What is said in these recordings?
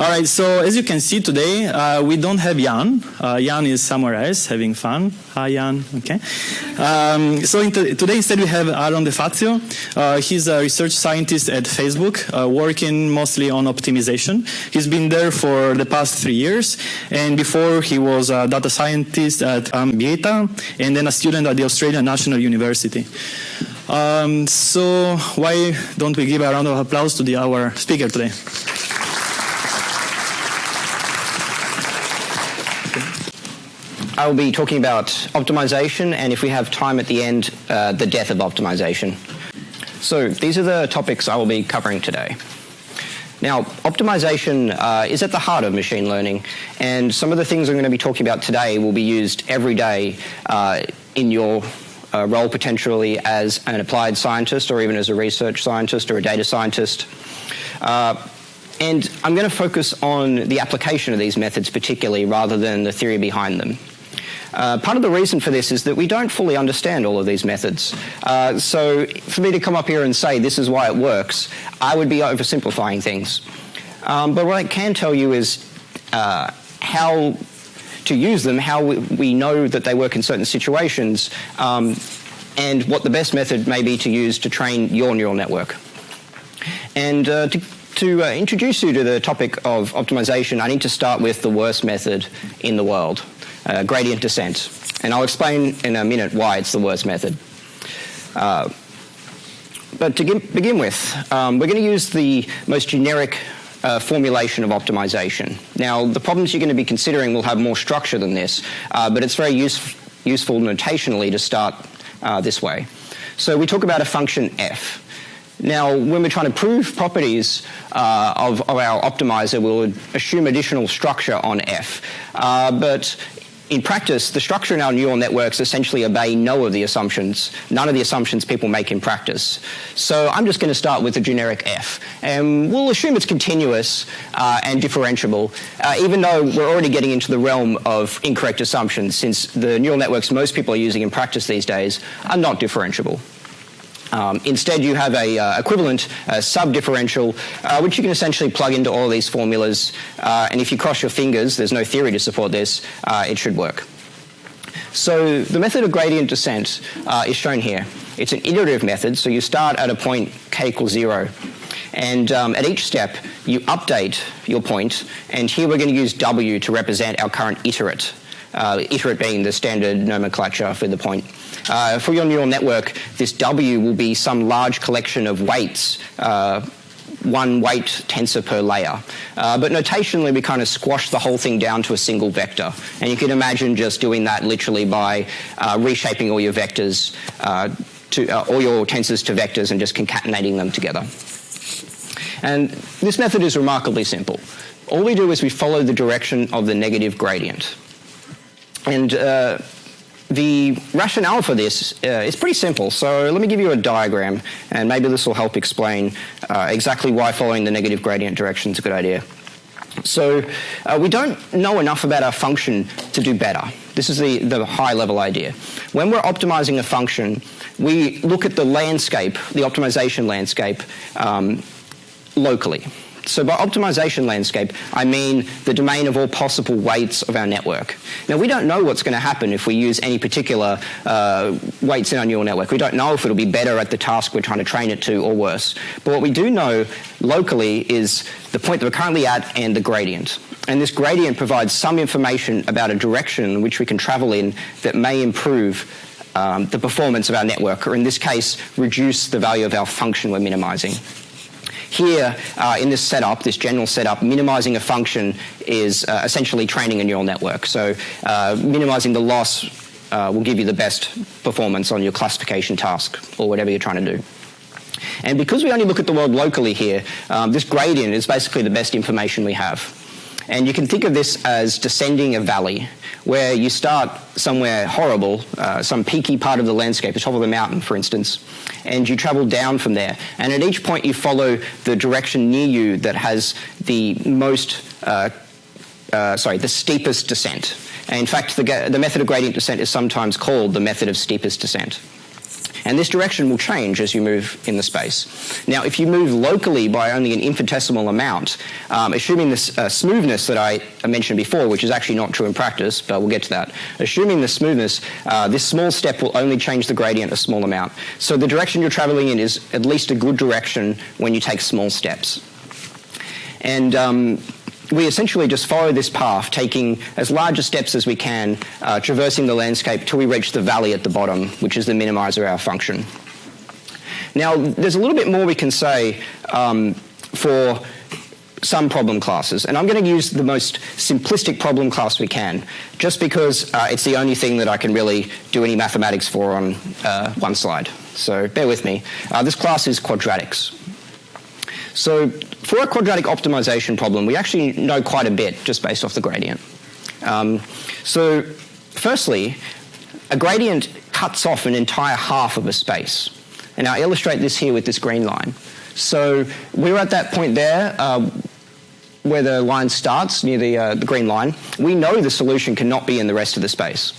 All right, so as you can see today, uh, we don't have Yann. Uh, Yann is somewhere else having fun. Hi, Yann. Okay. Um, so today instead we have Aaron DeFazio. Uh, he's a research scientist at Facebook, uh, working mostly on optimization. He's been there for the past three years, and before he was a data scientist at Ambiata, and then a student at the Australian National University. Um, so why don't we give a round of applause to the, our speaker today? I will be talking about optimization and if we have time at the end, uh, the death of optimization. So these are the topics I will be covering today. Now, optimization uh, is at the heart of machine learning, and some of the things I'm going to be talking about today will be used every day uh, in your uh, role potentially as an applied scientist or even as a research scientist or a data scientist. Uh, and I'm going to focus on the application of these methods particularly rather than the theory behind them. Uh, part of the reason for this is that we don't fully understand all of these methods. Uh, so for me to come up here and say this is why it works, I would be oversimplifying things. Um, but what I can tell you is uh, how to use them, how we, we, know that they work in certain situations, um, and what the best method may be to use to train your neural network. And uh, to to uh, introduce you to the topic of optimization, I need to start with the worst method in the world, uh, gradient descent. And I'll explain in a minute why it's the worst method. Uh, but to begin with, um, we're going to use the most generic uh, formulation of optimization. Now, the problems you're going to be considering will have more structure than this, uh, but it's very use useful notationally to start uh, this way. So we talk about a function f. Now, when we're trying to prove properties uh, of, of, our optimizer, we'll assume additional structure on f. Uh, but in practice, the structure in our neural networks essentially obey no of the assumptions, none of the assumptions people make in practice. So I'm just going to start with the generic f. And we'll assume it's continuous uh, and differentiable, uh, even though we're already getting into the realm of incorrect assumptions, since the neural networks most people are using in practice these days are not differentiable. Um, instead, you have a uh, equivalent uh, subdifferential, uh, which you can essentially plug into all these formulas. Uh, and if you cross your fingers, there's no theory to support this, uh, it should work. So the method of gradient descent uh, is shown here. It's an iterative method, so you start at a point k equals zero. And um, at each step, you update your point, and here we're going to use w to represent our current iterate, iterate being the standard nomenclature for the point. Uh, for your neural network, this W will be some large collection of weights uh, one weight tensor per layer. Uh, but notationally, we kind of squash the whole thing down to a single vector. And you can imagine just doing that literally by uh, reshaping all your vectors, uh, to, uh, all your tensors to vectors and just concatenating them together. And this method is remarkably simple. All we do is we follow the direction of the negative gradient. And uh, the rationale for this uh, is pretty simple. So let me give you a diagram, and maybe this will help explain uh, exactly why following the negative gradient direction is a good idea. So uh, we don't know enough about our function to do better. This is the, the high level idea. When we're optimizing a function, we look at the landscape, the optimization landscape, um, locally. So by optimization landscape, I mean the domain of all possible weights of our network. Now, we don't know what's going to happen if we use any particular uh, weights in our neural network. We don't know if it'll be better at the task we're trying to train it to or worse. But what we do know locally is the point that we're currently at and the gradient. And this gradient provides some information about a direction in which we can travel in that may improve um, the performance of our network, or in this case, reduce the value of our function we're minimizing. Here, uh, in this setup, this general setup, minimizing a function is uh, essentially training a neural network. So uh, minimizing the loss uh, will give you the best performance on your classification task or whatever you're trying to do. And because we only look at the world locally here, um, this gradient is basically the best information we have. And you can think of this as descending a valley, where you start somewhere horrible, uh, some peaky part of the landscape, the top of the mountain, for instance, and you travel down from there. And at each point, you follow the direction near you that has the most, uh, uh, sorry, the steepest descent. And in fact, the, the method of gradient descent is sometimes called the method of steepest descent. And this direction will change as you move in the space. Now, if you move locally by only an infinitesimal amount, um, assuming this uh, smoothness that I mentioned before, which is actually not true in practice, but we'll get to that, assuming the smoothness, uh, this small step will only change the gradient a small amount. So the direction you're traveling in is at least a good direction when you take small steps. And um, we essentially just follow this path, taking as large steps as we can, uh, traversing the landscape till we reach the valley at the bottom, which is the minimizer of our function. Now, there's a little bit more we can say um, for some problem classes, and I'm going to use the most simplistic problem class we can, just because uh, it's the only thing that I can really do any mathematics for on uh, one slide. So bear with me. Uh, this class is quadratics. So for a quadratic optimization problem, we actually know quite a bit just based off the gradient. Um, so firstly, a gradient cuts off an entire half of a space. And I'll illustrate this here with this green line. So we're at that point there uh, where the line starts, near the, uh, the green line. We know the solution cannot be in the rest of the space.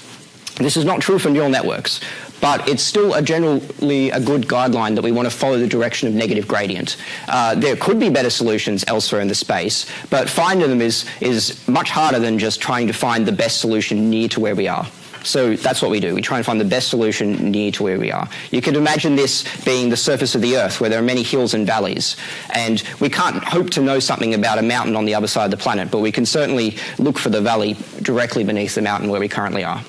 This is not true for neural networks, but it's still a generally a good guideline that we want to follow the direction of negative gradient. Uh, there could be better solutions elsewhere in the space, but finding them is, is much harder than just trying to find the best solution near to where we are. So that's what we do. We try and find the best solution near to where we are. You could imagine this being the surface of the Earth, where there are many hills and valleys. And we can't hope to know something about a mountain on the other side of the planet, but we can certainly look for the valley directly beneath the mountain where we currently are.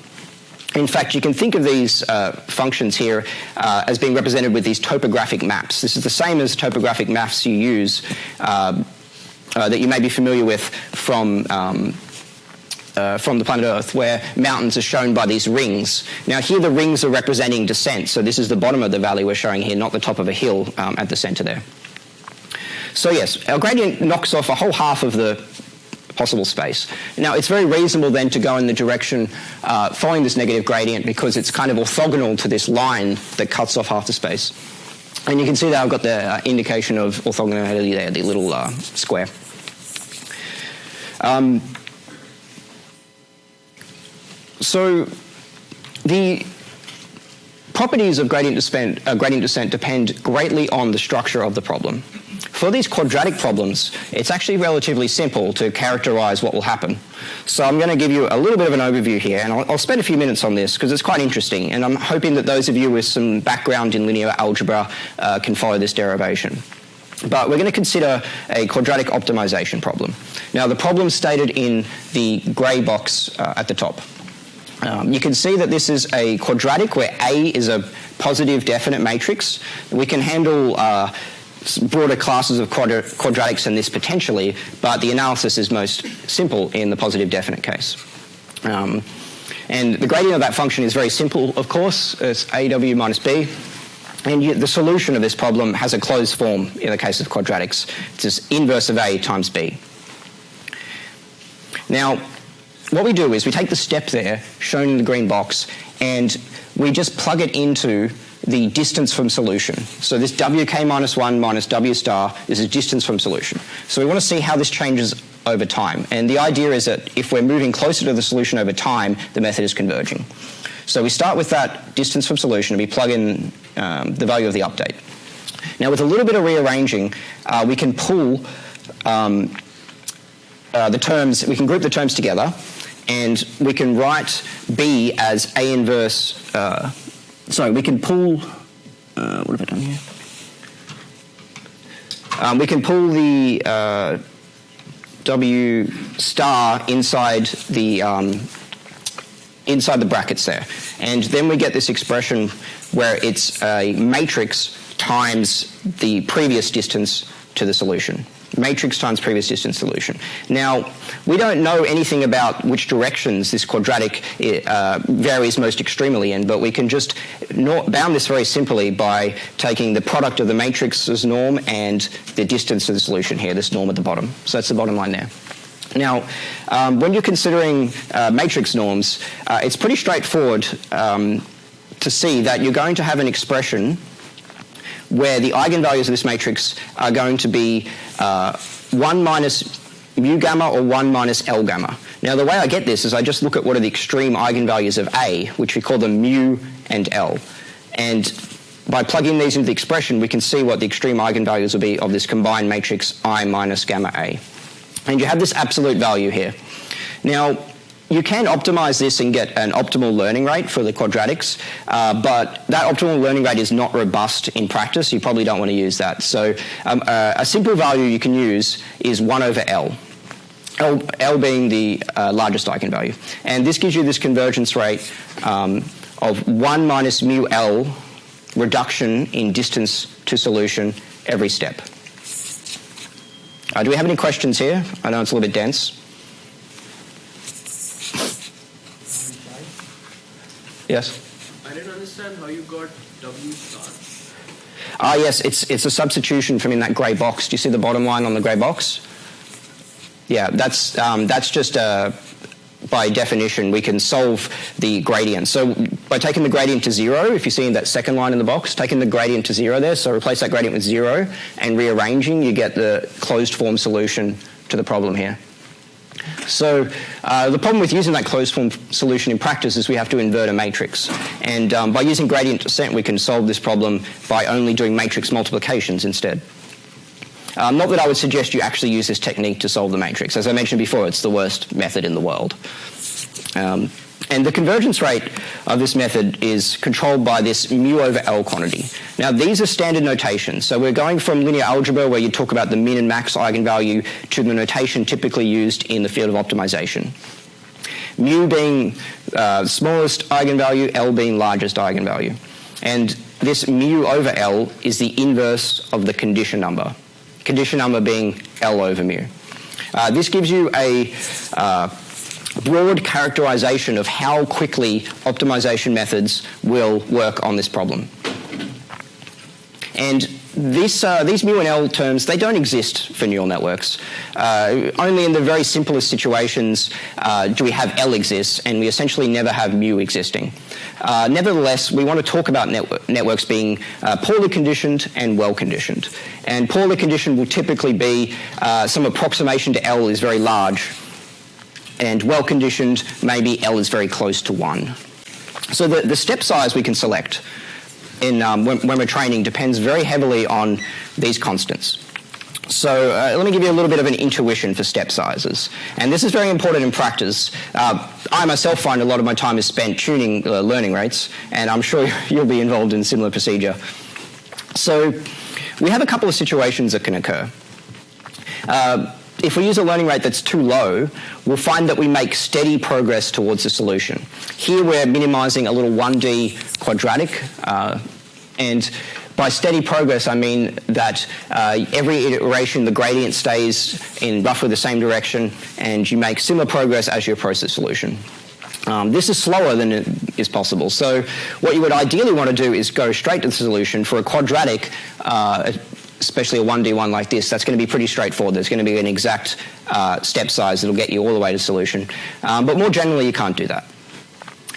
In fact, you can think of these uh, functions here uh, as being represented with these topographic maps. This is the same as topographic maps you use uh, uh that you may be familiar with from um, uh, from the planet Earth, where mountains are shown by these rings. Now, here the rings are representing descent, so this is the bottom of the valley we're showing here, not the top of a hill um, at the center there. So yes, our gradient knocks off a whole half of the possible space. Now, it's very reasonable then to go in the direction uh, following this negative gradient because it's kind of orthogonal to this line that cuts off half the space. And you can see that I've got the uh, indication of orthogonality there, the little uh, square. Um, so the properties of gradient descent, uh, gradient descent depend greatly on the structure of the problem. For these quadratic problems, it's actually relatively simple to characterize what will happen. So I'm going to give you a little bit of an overview here, and I'll, I'll spend a few minutes on this because it's quite interesting, and I'm hoping that those of you with some background in linear algebra uh, can follow this derivation. But we're going to consider a quadratic optimization problem. Now, the problem stated in the grey box uh, at the top. Um, you can see that this is a quadratic where A is a positive definite matrix. We can handle uh, broader classes of quadratics than this potentially, but the analysis is most simple in the positive definite case. Um, and the gradient of that function is very simple, of course. It's AW minus B. And the solution of this problem has a closed form in the case of quadratics. It's just inverse of A times B. Now, what we do is we take the step there, shown in the green box, and we just plug it into the distance from solution. So this wk minus 1 minus w star is a distance from solution. So we want to see how this changes over time. And the idea is that if we're moving closer to the solution over time, the method is converging. So we start with that distance from solution and we plug in um, the value of the update. Now with a little bit of rearranging, uh, we can pull um, uh, the terms, we can group the terms together and we can write B as A inverse uh, sorry, we can pull, uh, what have I done here? Um, we can pull the uh, W star inside the um, inside the brackets there, and then we get this expression where it's a matrix times the previous distance to the solution matrix times previous distance solution. Now, we don't know anything about which directions this quadratic uh, varies most extremely in, but we can just bound this very simply by taking the product of the matrix's norm and the distance of the solution here, this norm at the bottom. So that's the bottom line there. Now, um, when you're considering uh, matrix norms, uh, it's pretty straightforward um, to see that you're going to have an expression where the eigenvalues of this matrix are going to be uh, 1 minus mu gamma or 1 minus L gamma. Now the way I get this is I just look at what are the extreme eigenvalues of A, which we call them mu and L. And by plugging these into the expression, we can see what the extreme eigenvalues will be of this combined matrix I minus gamma A. And you have this absolute value here. Now, you can optimize this and get an optimal learning rate for the quadratics, uh, but that optimal learning rate is not robust in practice. You probably don't want to use that. So um, uh, a simple value you can use is 1 over L. L, L being the uh, largest eigenvalue. And this gives you this convergence rate um, of 1 minus mu L reduction in distance to solution every step. Uh, do we have any questions here? I know it's a little bit dense. Yes? I didn't understand how you got W star. Ah, yes, it's, it's a substitution from in that grey box. Do you see the bottom line on the grey box? Yeah, that's, um, that's just a, by definition, we can solve the gradient. So by taking the gradient to zero, if you see in that second line in the box, taking the gradient to zero there, so replace that gradient with zero, and rearranging, you get the closed form solution to the problem here. So uh, the problem with using that closed form solution in practice is we have to invert a matrix. And um, by using gradient descent, we can solve this problem by only doing matrix multiplications instead. Um, not that I would suggest you actually use this technique to solve the matrix. As I mentioned before, it's the worst method in the world. Um, and the convergence rate of this method is controlled by this mu over L quantity. Now these are standard notations. So we're going from linear algebra where you talk about the min and max eigenvalue to the notation typically used in the field of optimization. Mu being uh, smallest eigenvalue, L being largest eigenvalue. And this mu over L is the inverse of the condition number. Condition number being L over mu. Uh, this gives you a uh, broad characterization of how quickly optimization methods will work on this problem. And this, uh, these mu and L terms, they don't exist for neural networks. Uh, only in the very simplest situations uh, do we have L exists, and we essentially never have mu existing. Uh, nevertheless, we want to talk about network, networks being uh, poorly conditioned and well conditioned. And poorly conditioned will typically be uh, some approximation to L is very large, and well conditioned, maybe L is very close to 1. So the, the step size we can select in, um, when, when, we're training depends very heavily on these constants. So uh, let me give you a little bit of an intuition for step sizes. And this is very important in practice. Uh, I myself find a lot of my time is spent tuning uh, learning rates, and I'm sure you'll be involved in similar procedure. So we have a couple of situations that can occur. Uh, if we use a learning rate that's too low, we'll find that we make steady progress towards the solution. Here we're minimizing a little 1D quadratic, uh, and by steady progress, I mean that uh, every iteration the gradient stays in roughly the same direction, and you make similar progress as you approach the solution. Um, this is slower than it is possible. So what you would ideally want to do is go straight to the solution for a quadratic uh, especially a 1D1 like this, that's going to be pretty straightforward. There's going to be an exact uh, step size that'll get you all the way to solution. Um, but more generally, you can't do that.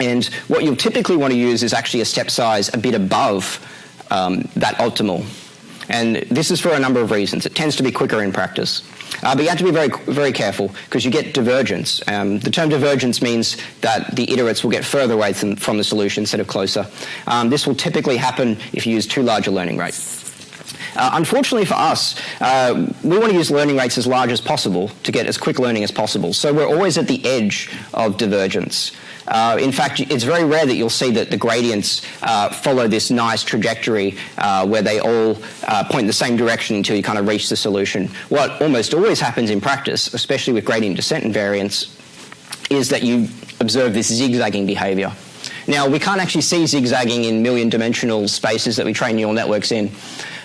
And what you'll typically want to use is actually a step size a bit above um, that optimal. And this is for a number of reasons. It tends to be quicker in practice. Uh, but you have to be very, very careful because you get divergence. Um, the term divergence means that the iterates will get further away from, from the solution instead of closer. Um, this will typically happen if you use too large a learning rate. Uh, unfortunately for us, uh, we want to use learning rates as large as possible to get as quick learning as possible. So we're always at the edge of divergence. Uh, in fact, it's very rare that you'll see that the gradients uh, follow this nice trajectory uh, where they all uh, point in the same direction until you kind of reach the solution. What almost always happens in practice, especially with gradient descent invariance, is that you observe this zigzagging behavior. Now, we can't actually see zigzagging in million dimensional spaces that we train neural networks in.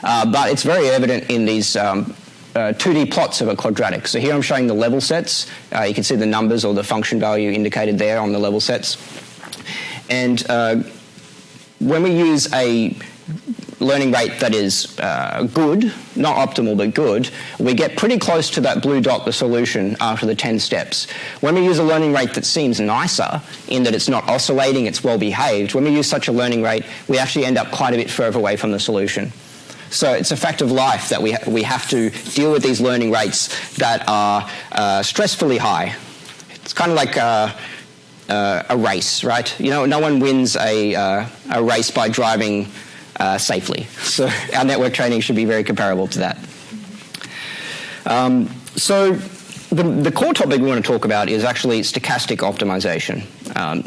Uh, but it's very evident in these um, uh, 2D plots of a quadratic. So here I'm showing the level sets. Uh, you can see the numbers or the function value indicated there on the level sets. And uh, when we use a learning rate that is uh, good, not optimal but good, we get pretty close to that blue dot, the solution, after the 10 steps. When we use a learning rate that seems nicer, in that it's not oscillating, it's well behaved, when we use such a learning rate, we actually end up quite a bit further away from the solution. So it's a fact of life that we, ha we have to deal with these learning rates that are uh, stressfully high. It's kind of like a, uh, a, race, right? You know, no one wins a, uh, a race by driving uh, safely. So our network training should be very comparable to that. Um, so the, the, core topic we want to talk about is actually stochastic optimization. Um,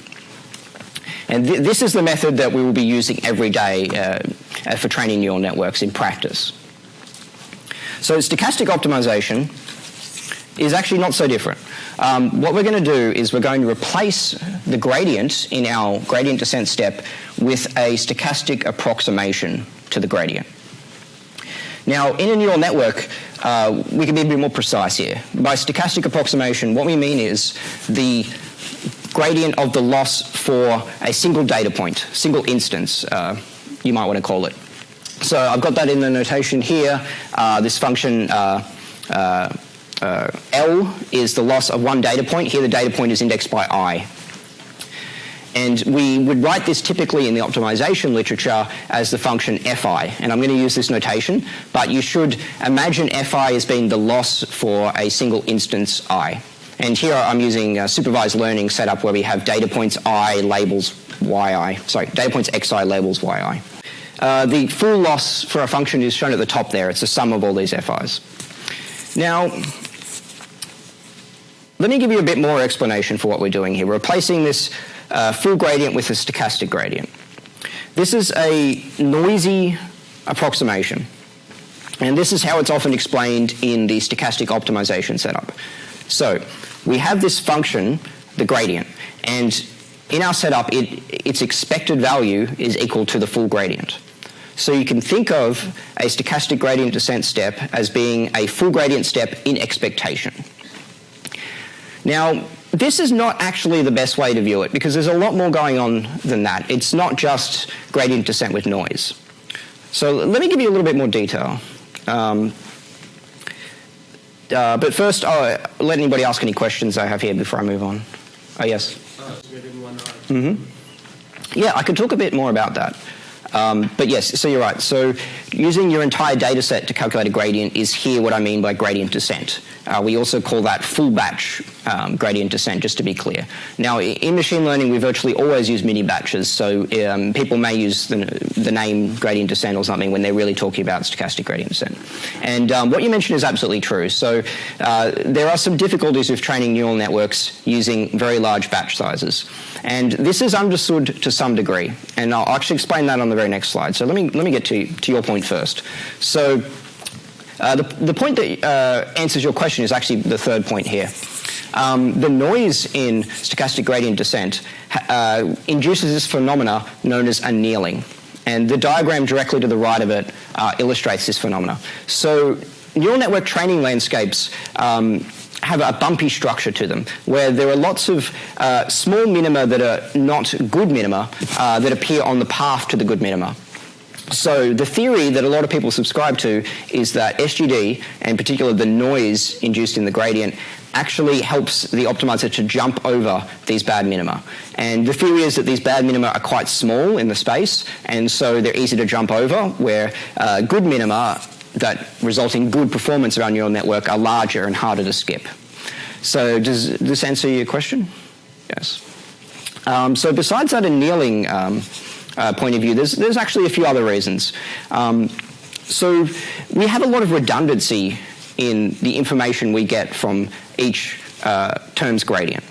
and th this is the method that we will be using every day uh, for training neural networks in practice. So stochastic optimization is actually not so different. Um, what we're going to do is we're going to replace the gradient in our gradient descent step with a stochastic approximation to the gradient. Now, in a neural network, uh, we can be a bit more precise here. By stochastic approximation, what we mean is the gradient of the loss for a single data point, single instance, uh, you might want to call it. So I've got that in the notation here. Uh, this function uh, uh, uh, L is the loss of one data point. Here the data point is indexed by I. And we would write this typically in the optimization literature as the function fi. And I'm going to use this notation, but you should imagine fi as being the loss for a single instance i. And here I'm using a supervised learning setup where we have data points i labels yi. Sorry, data points xi labels yi. Uh, the full loss for a function is shown at the top there. It's the sum of all these fi's. Now, let me give you a bit more explanation for what we're doing here. We're replacing this uh, full gradient with a stochastic gradient. This is a noisy approximation. And this is how it's often explained in the stochastic optimization setup. So we have this function, the gradient, and in our setup, it, its expected value is equal to the full gradient. So you can think of a stochastic gradient descent step as being a full gradient step in expectation. Now, this is not actually the best way to view it because there's a lot more going on than that. It's not just gradient descent with noise. So let me give you a little bit more detail. Um, uh, but first, I'll let anybody ask any questions I have here before I move on. Oh, yes? Uh, mm-hmm. Yeah, I could talk a bit more about that. Um, but yes, so you're right. So using your entire data set to calculate a gradient is here what I mean by gradient descent. Uh, we also call that full batch um, gradient descent, just to be clear. Now, in machine learning, we virtually always use mini batches, so um, people may use the, the, name gradient descent or something when they're really talking about stochastic gradient descent. And um, what you mentioned is absolutely true. So uh, there are some difficulties with training neural networks using very large batch sizes. And this is understood to some degree, and I'll actually explain that on the very next slide. So let me, let me get to, to your point first. So uh, the, the point that uh, answers your question is actually the third point here. Um, the noise in stochastic gradient descent uh, induces this phenomena known as annealing. And the diagram directly to the right of it uh, illustrates this phenomena. So neural network training landscapes um, have a bumpy structure to them, where there are lots of uh, small minima that are not good minima uh, that appear on the path to the good minima. So the theory that a lot of people subscribe to is that SGD, and particularly the noise induced in the gradient, actually helps the optimizer to jump over these bad minima. And the theory is that these bad minima are quite small in the space, and so they're easy to jump over, where uh, good minima that result in good performance around neural network are larger and harder to skip. So does this answer your question? Yes. Um, so besides that annealing um, uh, point of view, there's, there's actually a few other reasons. Um, so we have a lot of redundancy in the information we get from each uh, term's gradient.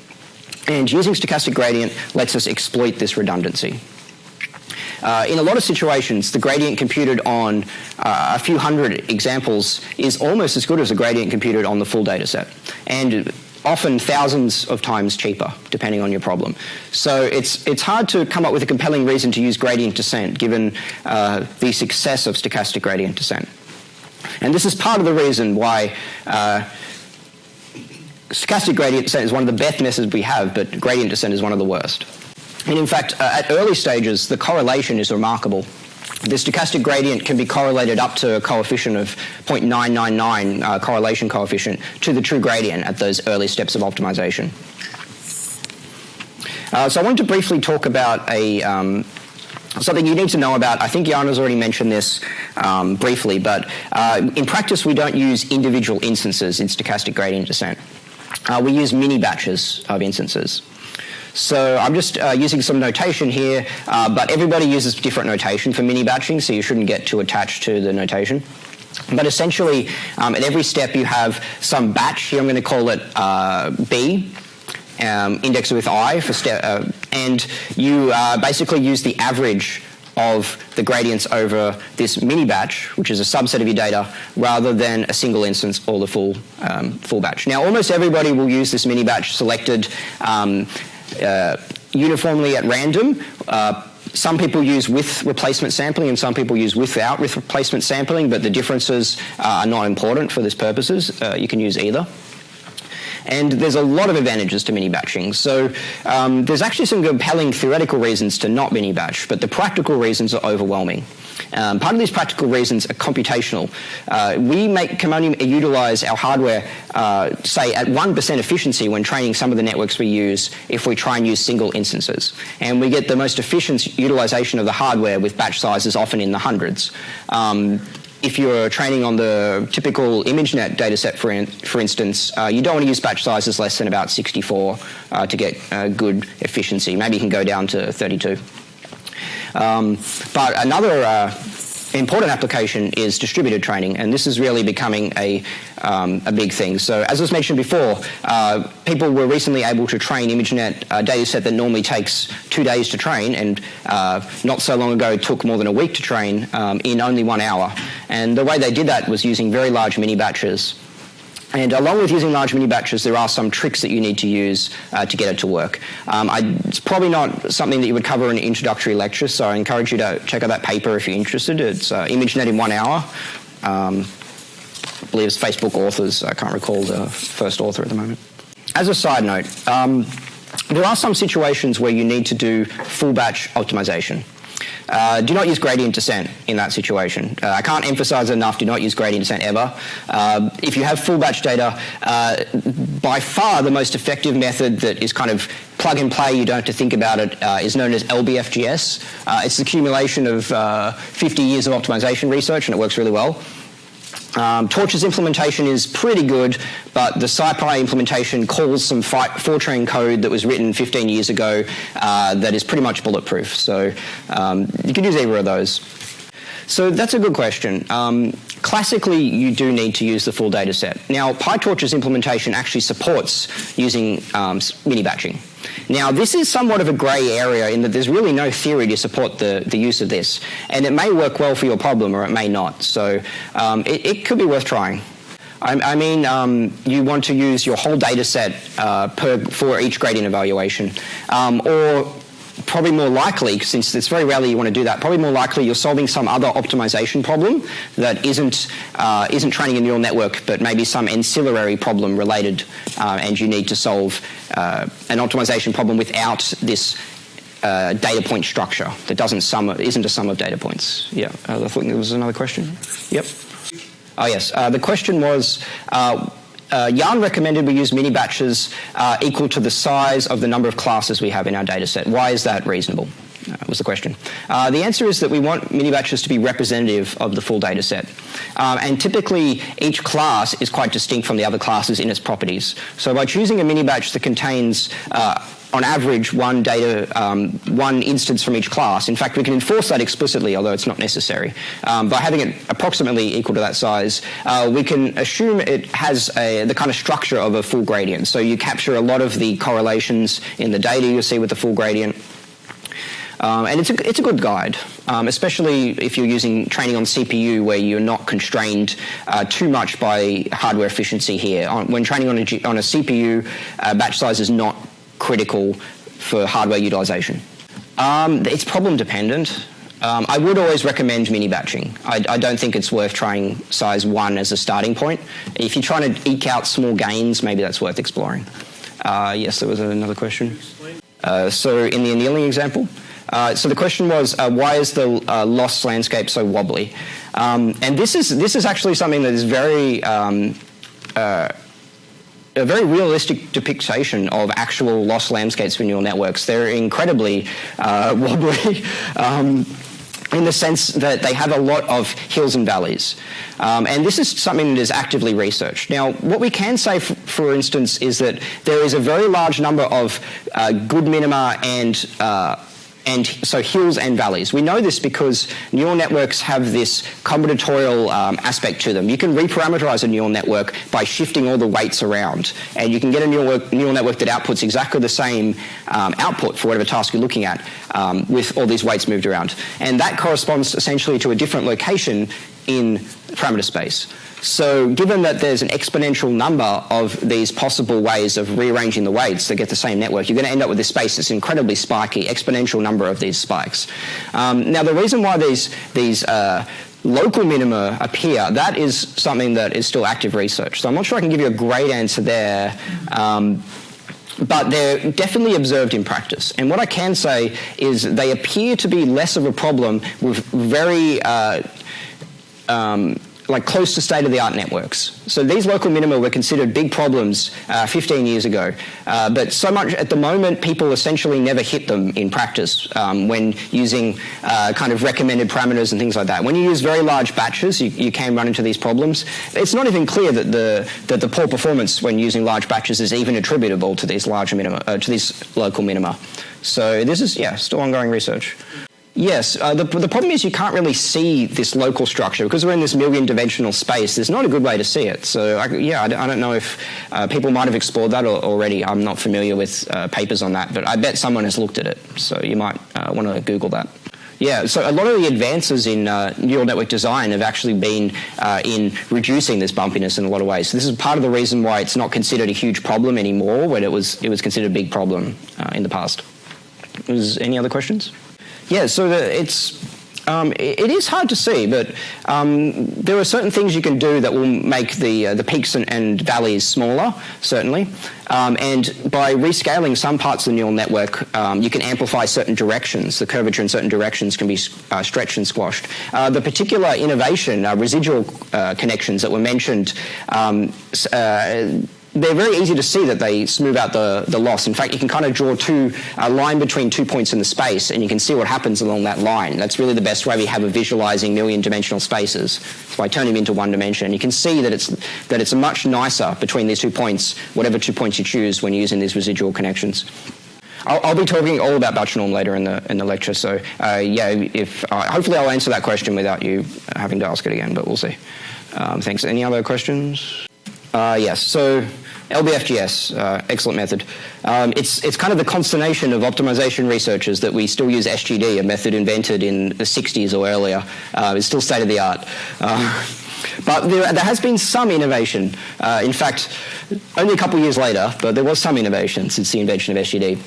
And using stochastic gradient lets us exploit this redundancy. Uh, in a lot of situations, the gradient computed on uh, a few hundred examples is almost as good as a gradient computed on the full data set. And often thousands of times cheaper, depending on your problem. So it's, it's hard to come up with a compelling reason to use gradient descent, given uh, the success of stochastic gradient descent. And this is part of the reason why uh, stochastic gradient descent is one of the best methods we have, but gradient descent is one of the worst. And in fact, uh, at early stages, the correlation is remarkable. The stochastic gradient can be correlated up to a coefficient of 0.999 uh, correlation coefficient to the true gradient at those early steps of optimization. Uh, so I want to briefly talk about a um, something you need to know about. I think Yann has already mentioned this um, briefly, but uh, in practice we don't use individual instances in stochastic gradient descent. Uh, we use mini batches of instances. So I'm just uh, using some notation here, uh, but everybody uses different notation for mini batching, so you shouldn't get too attached to the notation. But essentially, um, at every step you have some batch. Here I'm going to call it uh, B, um, indexed with I for step, uh, and you uh, basically use the average of the gradients over this mini batch, which is a subset of your data, rather than a single instance or the full um, full batch. Now, almost everybody will use this mini batch selected um, uh, uniformly at random. Uh, some people use with replacement sampling and some people use without with replacement sampling, but the differences uh, are not important for this purposes. Uh, you can use either. And there's a lot of advantages to mini batching. So um, there's actually some compelling theoretical reasons to not mini batch, but the practical reasons are overwhelming. Um, part of these practical reasons are computational. Uh, we make, can only utilize our hardware, uh, say, at 1% efficiency when training some of the networks we use if we try and use single instances. And we get the most efficient utilization of the hardware with batch sizes often in the hundreds. Um, if you're training on the typical ImageNet dataset, for, in, for instance, uh, you don't want to use batch sizes less than about 64 uh, to get uh, good efficiency. Maybe you can go down to 32. Um, but another uh, important application is distributed training, and this is really becoming a, um, a big thing. So as was mentioned before, uh, people were recently able to train ImageNet a data set that normally takes two days to train, and uh, not so long ago took more than a week to train um, in only one hour. And the way they did that was using very large mini batches and along with using large mini batches, there are some tricks that you need to use uh, to get it to work. Um, I, it's probably not something that you would cover in an introductory lecture, so I encourage you to check out that paper if you're interested. It's uh, ImageNet in one hour. Um, I believe it's Facebook authors. I can't recall the first author at the moment. As a side note, um, there are some situations where you need to do full batch optimization. Uh, do not use gradient descent in that situation. Uh, I can't emphasize enough, do not use gradient descent ever. Uh, if you have full batch data, uh, by far the most effective method that is kind of plug and play, you don't have to think about it, uh, is known as LBFGS. Uh, it's the accumulation of 50 years of optimization research and it works really well. Um, Torch's implementation is pretty good, but the SciPy implementation calls some Fortran code that was written 15 years ago uh, that is pretty much bulletproof. So um, you could use either of those. So that's a good question. Um, classically, you do need to use the full data set. Now, PyTorch's implementation actually supports using um, mini batching. Now, this is somewhat of a grey area in that there's really no theory to support the, the use of this. And it may work well for your problem or it may not. So um, it, it, could be worth trying. I, I mean, um, you want to use your whole data set uh, per, for each gradient evaluation. Um, or probably more likely, since it's very rarely you want to do that, probably more likely you're solving some other optimization problem that isn't, uh, isn't training a neural network, but maybe some ancillary problem related, uh, and you need to solve uh, an optimization problem without this uh, data point structure that doesn't sum, isn't a sum of data points. Yeah, uh, I thought there was another question. Yep. Oh yes, uh, the question was uh, Yann recommended we use mini batches uh, equal to the size of the number of classes we have in our data set. Why is that reasonable? Uh, was the question. Uh, the answer is that we want mini batches to be representative of the full data set. Um, and typically, each class is quite distinct from the other classes in its properties. So by choosing a mini batch that contains uh, on average, one data, um, one instance from each class. In fact, we can enforce that explicitly, although it's not necessary. Um, by having it approximately equal to that size, uh, we can assume it has a, the kind of structure of a full gradient. So you capture a lot of the correlations in the data you see with the full gradient. Um, and it's a, it's a good guide, um, especially if you're using training on CPU where you're not constrained uh, too much by hardware efficiency here. On, when training on a, on a CPU, uh, batch size is not critical for hardware utilization? Um, it's problem dependent. Um, I would always recommend mini batching. I, I, don't think it's worth trying size one as a starting point. If you're trying to eke out small gains, maybe that's worth exploring. Uh, yes, there was another question. Uh, so in the annealing example, uh, so the question was, uh, why is the uh, loss landscape so wobbly? Um, and this is this is actually something that is very um, uh, a very realistic depiction of actual loss landscapes for neural networks. They're incredibly uh, wobbly. Um, in the sense that they have a lot of hills and valleys. Um, and this is something that is actively researched. Now, what we can say, for instance, is that there is a very large number of uh, good minima and uh, and so hills and valleys. We know this because neural networks have this combinatorial um, aspect to them. You can reparameterize a neural network by shifting all the weights around, and you can get a neural, neural network that outputs exactly the same um, output for whatever task you're looking at um, with all these weights moved around. And that corresponds essentially to a different location in parameter space. So given that there's an exponential number of these possible ways of rearranging the weights that get the same network, you're going to end up with this space that's incredibly spiky, exponential number of these spikes. Um, now the reason why these, these uh, local minima appear, that is something that is still active research. So I'm not sure I can give you a great answer there. Um, but they're definitely observed in practice. And what I can say is they appear to be less of a problem with very uh, um, like close to state-of-the-art networks. So these local minima were considered big problems uh, 15 years ago, uh, but so much at the moment people essentially never hit them in practice um, when using uh, kind of recommended parameters and things like that. When you use very large batches, you, you, can run into these problems. It's not even clear that the that the poor performance when using large batches is even attributable to these larger minima, uh, to these local minima. So this is yeah still ongoing research. Yes, uh, the, the problem is you can't really see this local structure because we're in this million dimensional space. There's not a good way to see it. So I, yeah, I, I, don't know if uh, people might have explored that already. I'm not familiar with uh, papers on that, but I bet someone has looked at it. So you might uh, want to Google that. Yeah, so a lot of the advances in uh, neural network design have actually been uh, in reducing this bumpiness in a lot of ways. So this is part of the reason why it's not considered a huge problem anymore when it was, it was considered a big problem in the past. Was any other questions? Yeah, so the, it's um, it is hard to see, but um, there are certain things you can do that will make the uh, the peaks and, and, valleys smaller, certainly. Um, and by rescaling some parts of the neural network, um, you can amplify certain directions. The curvature in certain directions can be uh, stretched and squashed. Uh, the particular innovation, uh, residual uh, connections that were mentioned um, uh, they're very easy to see that they smooth out the, the loss. In fact, you can kind of draw two, a line between two points in the space and you can see what happens along that line. That's really the best way we have of visualizing million dimensional spaces. So by turning them into one dimension. You can see that it's, that it's much nicer between these two points, whatever two points you choose when you're using these residual connections. I'll, I'll, be talking all about batch norm later in the in the lecture. So uh, yeah, if uh, hopefully I'll answer that question without you having to ask it again, but we'll see. Um, thanks. Any other questions? Uh, yes. So LBFGS, uh, excellent method. Um, it's, it's kind of the consternation of optimization researchers that we still use SGD, a method invented in the 60s or earlier. Uh, it's still state of the art. Uh, but there, there, has been some innovation. Uh, in fact, only a couple years later, but there was some innovation since the invention of SGD.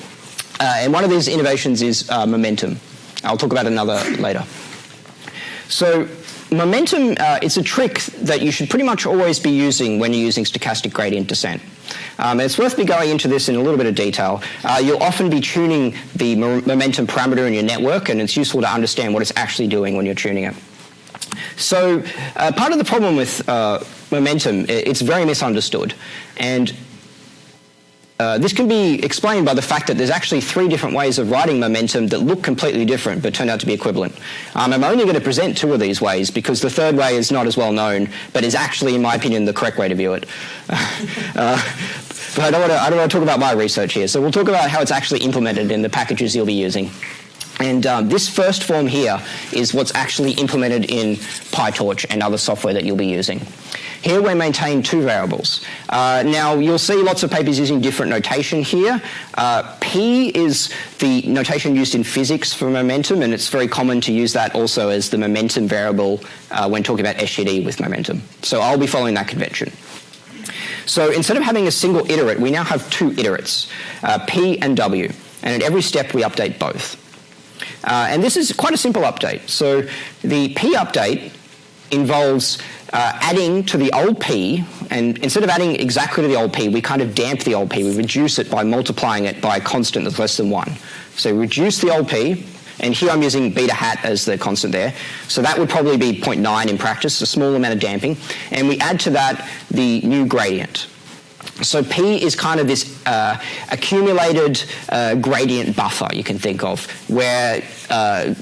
Uh, and one of these innovations is uh, momentum. I'll talk about another later. So momentum uh, is a trick that you should pretty much always be using when you're using stochastic gradient descent. Um, it's worth me going into this in a little bit of detail. Uh, you'll often be tuning the momentum parameter in your network, and it's useful to understand what it's actually doing when you're tuning it. So uh, part of the problem with uh, momentum, it's very misunderstood. And uh, this can be explained by the fact that there's actually three different ways of writing momentum that look completely different but turn out to be equivalent. Um, I'm only going to present two of these ways because the third way is not as well known but is actually, in my opinion, the correct way to view it. uh, but I don't, want to, I don't want to talk about my research here. So we'll talk about how it's actually implemented in the packages you'll be using. And um, this first form here is what's actually implemented in PyTorch and other software that you'll be using. Here we maintain two variables. Uh, now you'll see lots of papers using different notation here. Uh, P is the notation used in physics for momentum and it's very common to use that also as the momentum variable uh, when talking about SGD with momentum. So I'll be following that convention. So instead of having a single iterate, we now have two iterates, uh, P and W. And at every step we update both. Uh, and this is quite a simple update. So the P update involves uh, adding to the old P, and instead of adding exactly to the old P, we kind of damp the old P. We reduce it by multiplying it by a constant that's less than 1. So reduce the old P, and here I'm using beta hat as the constant there. So that would probably be 0.9 in practice, a small amount of damping. And we add to that the new gradient. So P is kind of this uh, accumulated uh, gradient buffer you can think of, where uh,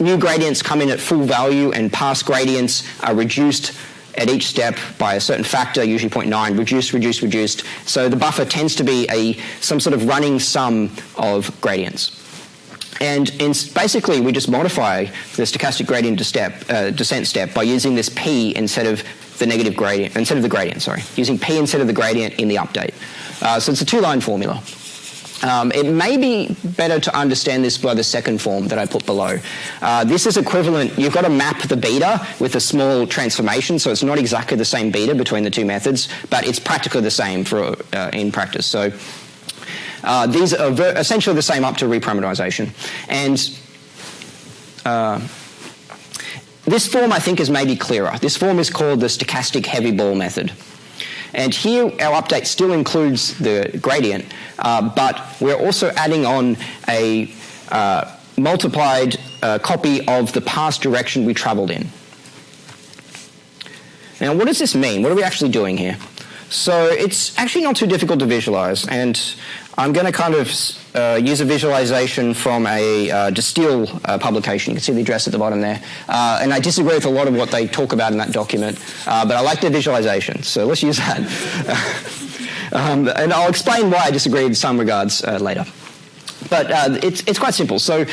new gradients come in at full value and past gradients are reduced at each step by a certain factor, usually 0.9, reduced, reduced, reduced. So the buffer tends to be a some sort of running sum of gradients. And in, basically, we just modify the stochastic gradient step, uh, descent step by using this p instead of the negative gradient, instead of the gradient, sorry, using p instead of the gradient in the update. Uh, so it's a two-line formula. Um, it may be better to understand this by the second form that I put below. Uh, this is equivalent, you've got to map the beta with a small transformation, so it's not exactly the same beta between the two methods, but it's practically the same for uh, in practice. So uh, these are essentially the same up to reparameterization. And uh, this form, I think, is maybe clearer. This form is called the stochastic heavy ball method. And here our update still includes the gradient, uh, but we're also adding on a uh, multiplied uh, copy of the past direction we traveled in. Now what does this mean? What are we actually doing here? So it's actually not too difficult to visualize and I'm going to kind of uh, use a visualization from a uh, Distill uh, publication. You can see the address at the bottom there. Uh, and I disagree with a lot of what they talk about in that document, uh, but I like their visualization, so let's use that. um, and I'll explain why I disagree in some regards uh, later. But it's, it's quite simple. So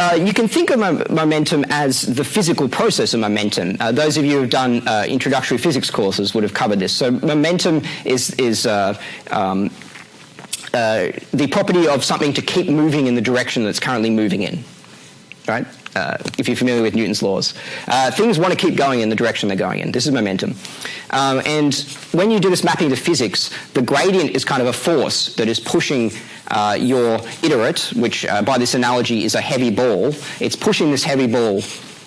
uh, you can think of momentum as the physical process of momentum. Uh, those of you who have done introductory physics courses would have covered this. So momentum is, is um, uh, the property of something to keep moving in the direction that's currently moving in, right? Uh, if you're familiar with Newton's laws. Uh, things want to keep going in the direction they're going in. This is momentum. Um, and when you do this mapping to physics, the gradient is kind of a force that is pushing uh, your iterate, which uh, by this analogy is a heavy ball. It's pushing this heavy ball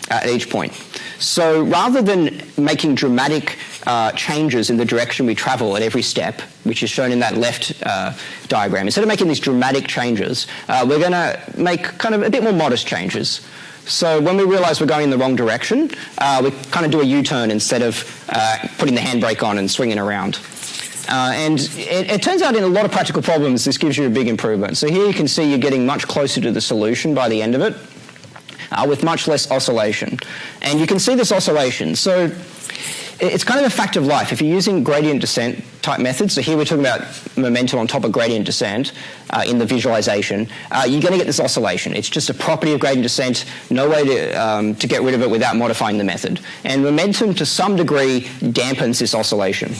at each point. So rather than making dramatic uh, changes in the direction we travel at every step, which is shown in that left uh, diagram, instead of making these dramatic changes, uh, we're going to make kind of a bit more modest changes. So when we realize we're going in the wrong direction, uh, we kind of do a U-turn instead of uh, putting the handbrake on and swinging around. Uh, and it, it, turns out in a lot of practical problems, this gives you a big improvement. So here you can see you're getting much closer to the solution by the end of it uh, with much less oscillation. And you can see this oscillation. So it's kind of a fact of life. If you're using gradient descent type methods, so here we're talking about momentum on top of gradient descent uh, in the visualization, uh, you're going to get this oscillation. It's just a property of gradient descent, no way to, um, to get rid of it without modifying the method. And momentum to some degree dampens this oscillation.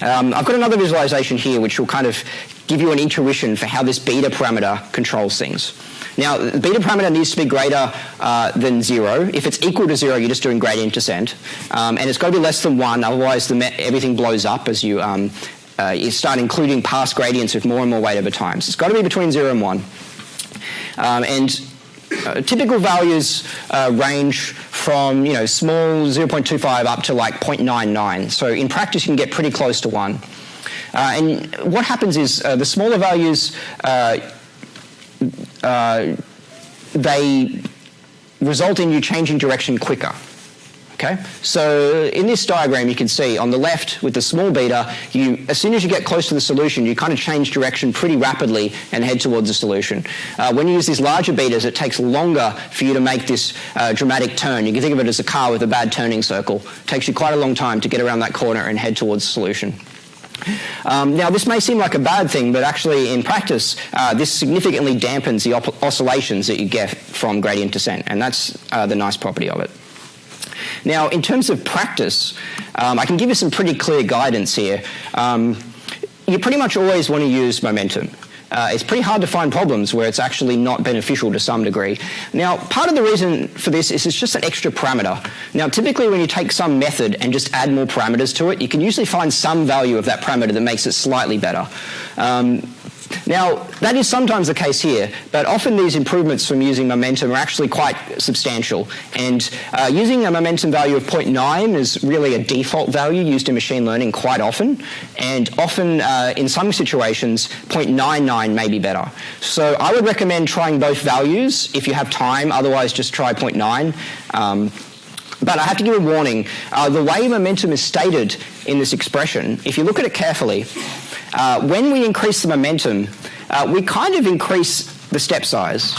Um, I've got another visualization here which will kind of give you an intuition for how this beta parameter controls things. Now, the beta parameter needs to be greater uh, than zero. If it's equal to zero, you're just doing gradient descent. Um, and it's got to be less than one, otherwise everything blows up as you, um, uh, you start including past gradients with more and more weight over time. So it's got to be between zero and one. Um, and uh, typical values uh, range from you know small 0.25 up to like 0.99. So in practice, you can get pretty close to one. Uh, and what happens is uh, the smaller values uh, they result in you changing direction quicker. Okay, so in this diagram you can see on the left with the small beta, you, as soon as you get close to the solution, you kind of change direction pretty rapidly and head towards the solution. Uh, when you use these larger betas, it takes longer for you to make this uh, dramatic turn. You can think of it as a car with a bad turning circle. It takes you quite a long time to get around that corner and head towards the solution. Um, now, this may seem like a bad thing, but actually in practice, uh, this significantly dampens the oscillations that you get from gradient descent, and that's uh, the nice property of it. Now, in terms of practice, um, I can give you some pretty clear guidance here. Um, you pretty much always want to use momentum uh, it's pretty hard to find problems where it's actually not beneficial to some degree. Now, part of the reason for this is it's just an extra parameter. Now, typically when you take some method and just add more parameters to it, you can usually find some value of that parameter that makes it slightly better. Um, now, that is sometimes the case here, but often these improvements from using momentum are actually quite substantial. And uh, using a momentum value of 0.9 is really a default value used in machine learning quite often. And often, uh, in some situations, 0.99 may be better. So I would recommend trying both values if you have time. Otherwise, just try 0.9. Um, but I have to give a warning. Uh, the way momentum is stated in this expression, if you look at it carefully, uh, when we increase the momentum, uh, we kind of increase the step size.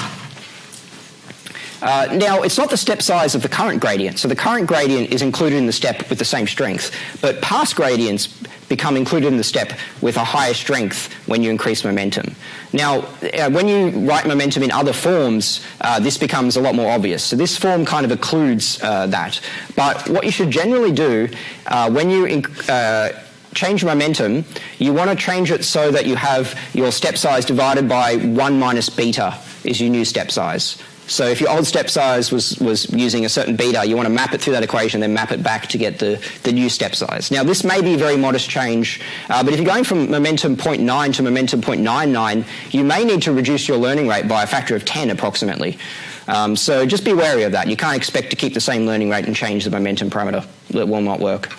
Uh, now, it's not the step size of the current gradient. So the current gradient is included in the step with the same strength. But past gradients become included in the step with a higher strength when you increase momentum. Now, uh, when you write momentum in other forms, uh, this becomes a lot more obvious. So this form kind of occludes uh, that. But what you should generally do uh, when you uh, change momentum, you want to change it so that you have your step size divided by 1 minus beta is your new step size. So if your old step size was, was using a certain beta, you want to map it through that equation, then map it back to get the, the new step size. Now this may be a very modest change, uh, but if you're going from momentum 0.9 to momentum 0.99, you may need to reduce your learning rate by a factor of 10 approximately. Um, so just be wary of that. You can't expect to keep the same learning rate and change the momentum parameter. That will not work.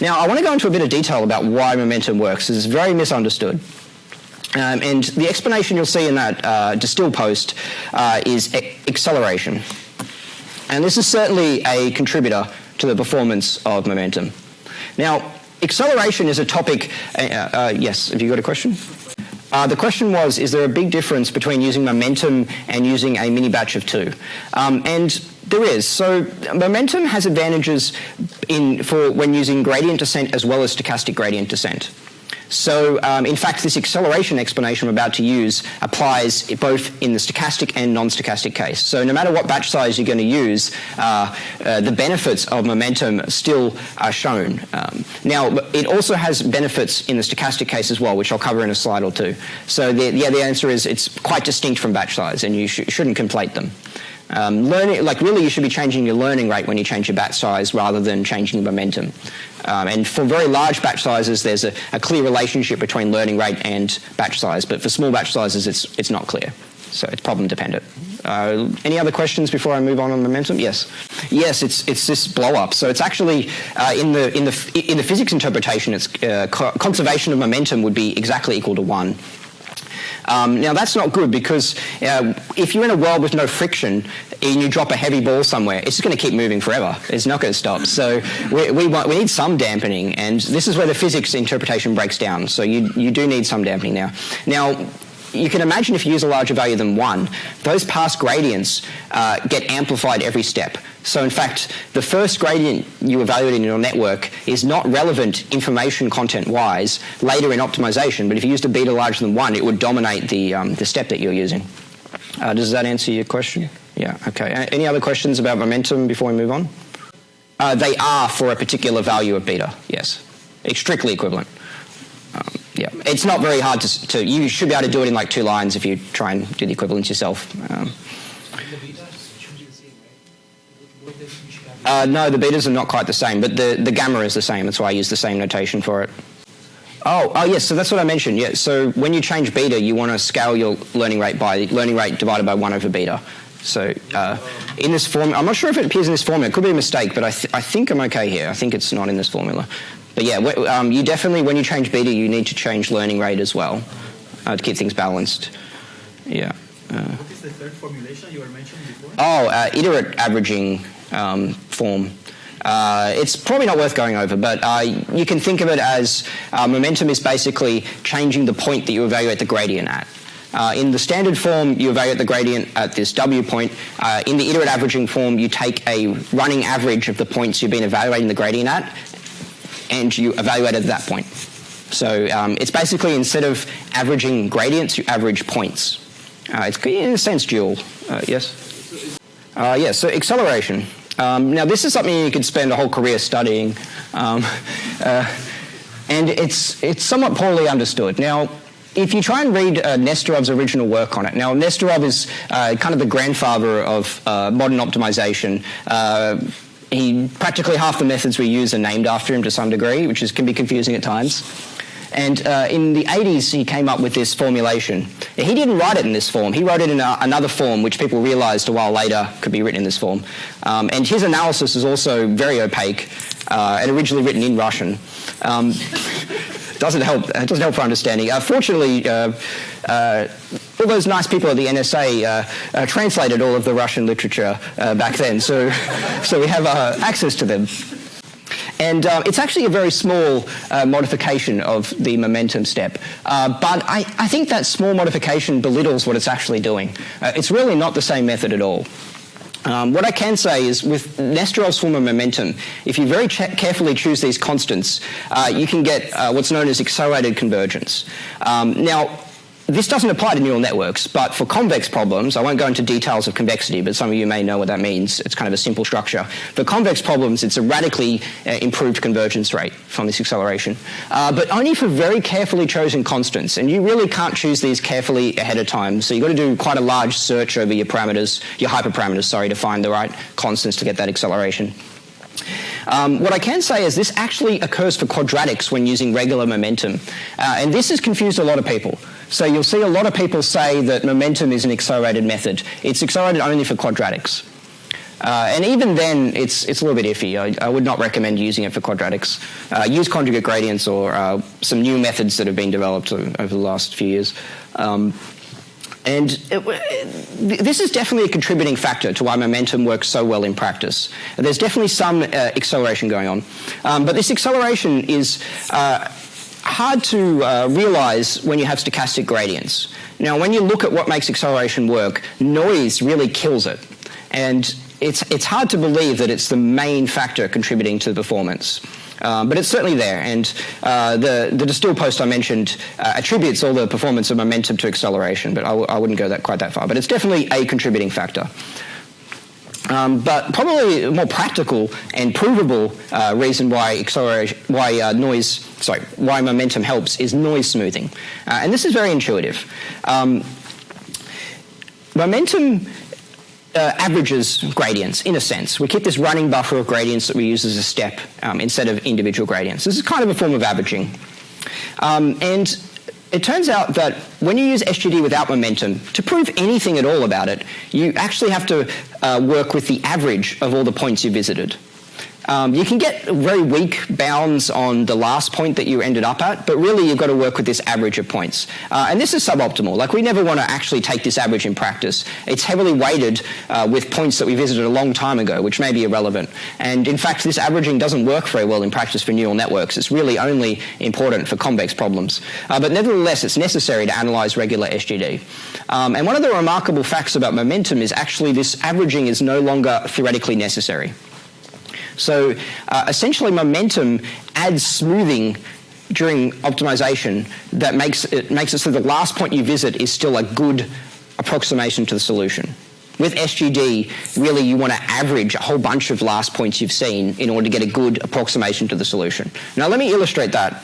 Now I want to go into a bit of detail about why momentum works. It's very misunderstood. Um, and the explanation you'll see in that uh, distill post uh, is acceleration. And this is certainly a contributor to the performance of momentum. Now, acceleration is a topic, uh, uh yes, have you got a question? Uh, the question was, is there a big difference between using momentum and using a mini batch of two? Um, and there is. So momentum has advantages in, for when using gradient descent as well as stochastic gradient descent. So um, in fact, this acceleration explanation I'm about to use applies both in the stochastic and non-stochastic case. So no matter what batch size you're going to use, uh, uh, the benefits of momentum still are shown. Um, now, it also has benefits in the stochastic case as well, which I'll cover in a slide or two. So the, yeah, the answer is it's quite distinct from batch size, and you sh shouldn't conflate them. Um, learning, like really, you should be changing your learning rate when you change your batch size rather than changing the momentum. Um, and for very large batch sizes, there's a, a, clear relationship between learning rate and batch size. But for small batch sizes, it's it's not clear. So it's problem dependent. Uh, any other questions before I move on on momentum? Yes, yes. It's it's this blow up. So it's actually uh, in the in the in the physics interpretation, it's uh, conservation of momentum would be exactly equal to one. Um, now that's not good because uh, if you're in a world with no friction and you drop a heavy ball somewhere, it's just going to keep moving forever. It's not going to stop. So we, we, want, we need some dampening, and this is where the physics interpretation breaks down. So you, you do need some dampening now. Now, you can imagine if you use a larger value than one, those past gradients uh, get amplified every step. So in fact, the first gradient you evaluate in your network is not relevant information content-wise later in optimization, but if you used a beta larger than one, it would dominate the, um, the step that you're using. Uh, does that answer your question? Yeah, okay. Any other questions about momentum before we move on? Uh, they are for a particular value of beta, yes. It's strictly equivalent. Um, yeah, it's not very hard to, to, you should be able to do it in like two lines if you try and do the equivalence yourself. Um, uh, no, the betas are not quite the same, but the, the gamma is the same. That's why I use the same notation for it. Oh, oh yes, so that's what I mentioned. Yeah, so when you change beta, you want to scale your learning rate by the learning rate divided by 1 over beta. So uh, in this formula, I'm not sure if it appears in this formula. It could be a mistake, but I, th I think I'm okay here. I think it's not in this formula. But yeah, um, you definitely, when you change beta, you need to change learning rate as well uh, to keep things balanced. Yeah. Uh, what is the third formulation you were mentioning before? Oh, uh, iterate averaging um, form. Uh, it's probably not worth going over, but uh, you can think of it as uh, momentum is basically changing the point that you evaluate the gradient at. Uh, in the standard form, you evaluate the gradient at this W point. Uh, in the iterate averaging form, you take a running average of the points you've been evaluating the gradient at, and you evaluate at that point. So um, it's basically instead of averaging gradients, you average points. Uh, it's in a sense dual. yes? yes, yeah, so acceleration. Um, now, this is something you could spend a whole career studying, um, uh, and it's, it's somewhat poorly understood. Now, if you try and read uh, Nesterov's original work on it, now Nesterov is uh, kind of the grandfather of uh, modern optimization. Uh, he practically half the methods we use are named after him to some degree, which is, can be confusing at times. And uh, in the 80s, he came up with this formulation. He didn't write it in this form. He wrote it in a, another form, which people realized a while later could be written in this form. Um, and his analysis is also very opaque uh, and originally written in Russian. Um, doesn't help. It doesn't help for understanding. Uh, fortunately, uh, uh, all those nice people at the NSA uh, uh, translated all of the Russian literature uh, back then, so so we have access to them. And uh, it's actually a very small uh, modification of the momentum step. Uh, but I, I, think that small modification belittles what it's actually doing. Uh, it's really not the same method at all. Um, what I can say is with Nesterov's form of momentum, if you very carefully choose these constants, uh, you can get uh, what's known as accelerated convergence. Um, now, this doesn't apply to neural networks, but for convex problems, I won't go into details of convexity, but some of you may know what that means. It's kind of a simple structure. For convex problems, it's a radically uh, improved convergence rate from this acceleration, uh, but only for very carefully chosen constants. And you really can't choose these carefully ahead of time. So you've got to do quite a large search over your parameters, your hyperparameters, sorry, to find the right constants to get that acceleration. Um, what I can say is this actually occurs for quadratics when using regular momentum. Uh, and this has confused a lot of people. So you'll see a lot of people say that momentum is an accelerated method. It's accelerated only for quadratics. Uh, and even then, it's, it's a little bit iffy. I, I would not recommend using it for quadratics. Uh, use conjugate gradients or uh, some new methods that have been developed over the last few years. Um, and it, this is definitely a contributing factor to why momentum works so well in practice. There's definitely some uh, acceleration going on. Um, but this acceleration is uh, hard to uh, realize when you have stochastic gradients. Now, when you look at what makes acceleration work, noise really kills it. And it's, it's hard to believe that it's the main factor contributing to the performance. Um, but it's certainly there. And uh, the, the Distill post I mentioned uh, attributes all the performance of momentum to acceleration, but I w- I wouldn't go that quite that far. But it's definitely a contributing factor. Um, but probably a more practical and provable uh, reason why acceleration, why uh, noise, sorry, why momentum helps is noise smoothing, uh, and this is very intuitive. Um, momentum uh, averages gradients in a sense. We keep this running buffer of gradients that we use as a step um, instead of individual gradients. This is kind of a form of averaging. Um, and it turns out that when you use SGD without momentum, to prove anything at all about it, you actually have to uh, work with the average of all the points you visited. Um, you can get very weak bounds on the last point that you ended up at, but really you've got to work with this average of points. Uh, and this is suboptimal. Like we never want to actually take this average in practice. It's heavily weighted uh, with points that we visited a long time ago, which may be irrelevant. And in fact, this averaging doesn't work very well in practice for neural networks. It's really only important for convex problems. Uh, but nevertheless, it's necessary to analyze regular SGD. Um, and one of the remarkable facts about momentum is actually this averaging is no longer theoretically necessary. So uh, essentially momentum adds smoothing during optimization that makes it makes it so the last point you visit is still a good approximation to the solution. With SGD, really you want to average a whole bunch of last points you've seen in order to get a good approximation to the solution. Now let me illustrate that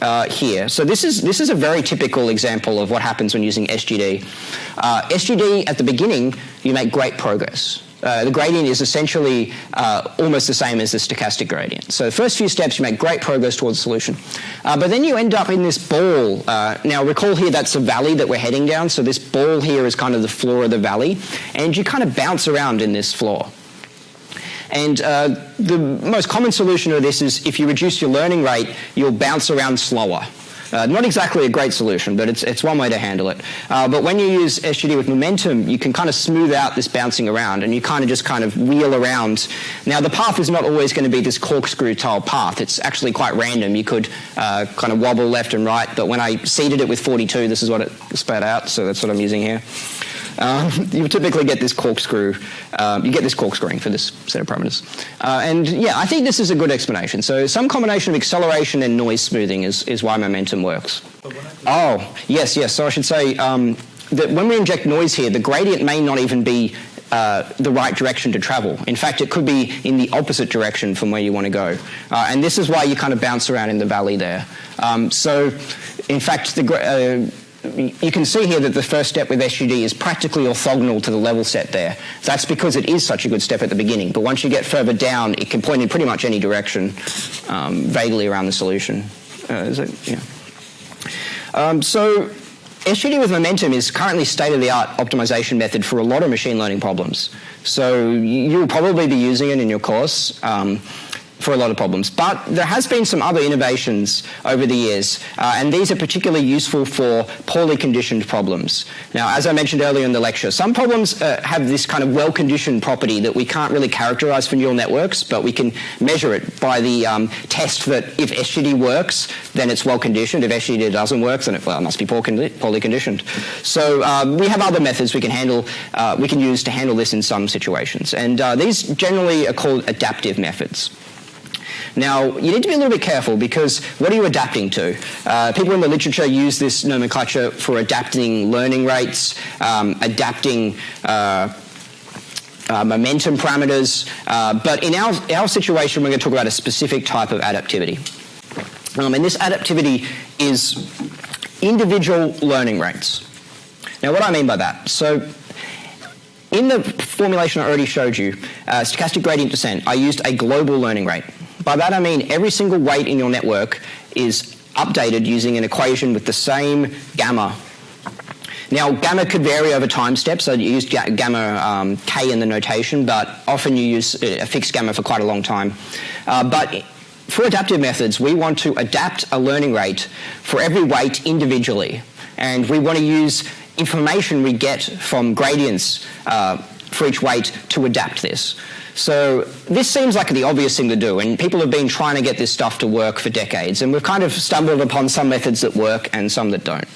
uh, here. So this is this is a very typical example of what happens when using SGD. Uh, SGD at the beginning, you make great progress. Uh, the gradient is essentially uh, almost the same as the stochastic gradient. So the first few steps you make great progress towards the solution. Uh, but then you end up in this ball. Uh, now recall here that's a valley that we're heading down. So this ball here is kind of the floor of the valley. And you kind of bounce around in this floor. And uh, the most common solution to this is if you reduce your learning rate, you'll bounce around slower. Uh, not exactly a great solution, but it's, it's one way to handle it. Uh, but when you use SGD with momentum, you can kind of smooth out this bouncing around and you kind of just kind of wheel around. Now, the path is not always going to be this corkscrew style path. It's actually quite random. You could uh, kind of wobble left and right, but when I seeded it with 42, this is what it spat out, so that's what I'm using here. Um, you typically get this corkscrew, um, you get this corkscrewing for this set of parameters. Uh, and yeah, I think this is a good explanation. So some combination of acceleration and noise smoothing is, is why momentum works. Oh, yes, yes. So I should say um, that when we inject noise here, the gradient may not even be uh, the right direction to travel. In fact, it could be in the opposite direction from where you want to go. Uh, and this is why you kind of bounce around in the valley there. Um, so, in fact, the, uh, you can see here that the first step with SGD is practically orthogonal to the level set there. That's because it is such a good step at the beginning. But once you get further down, it can point in pretty much any direction, um, vaguely around the solution. Uh, it, yeah. Um, so SGD with momentum is currently state-of-the-art optimization method for a lot of machine learning problems. So you'll probably be using it in your course. Um, for a lot of problems. But there has been some other innovations over the years, uh, and these are particularly useful for poorly conditioned problems. Now, as I mentioned earlier in the lecture, some problems uh, have this kind of well-conditioned property that we can't really characterize for neural networks, but we can measure it by the um, test that if SGD works, then it's well-conditioned. If SGD doesn't work, then it, well, must be poor condi poorly conditioned. So um, we have other methods we can handle, uh, we can use to handle this in some situations. And uh, these generally are called adaptive methods. Now, you need to be a little bit careful because what are you adapting to? Uh, people in the literature use this nomenclature for adapting learning rates, um, adapting uh, uh, momentum parameters, uh, but in our, our situation, we're going to talk about a specific type of adaptivity. Um, and this adaptivity is individual learning rates. Now, what I mean by that? So, in the formulation I already showed you, uh, stochastic gradient descent, I used a global learning rate. By that I mean every single weight in your network is updated using an equation with the same gamma. Now, gamma could vary over time steps, so you use gamma um, k in the notation, but often you use a fixed gamma for quite a long time. Uh, but for adaptive methods, we want to adapt a learning rate for every weight individually. And we want to use information we get from gradients uh, for each weight to adapt this. So this seems like the obvious thing to do, and people have been trying to get this stuff to work for decades, and we've kind of stumbled upon some methods that work and some that don't.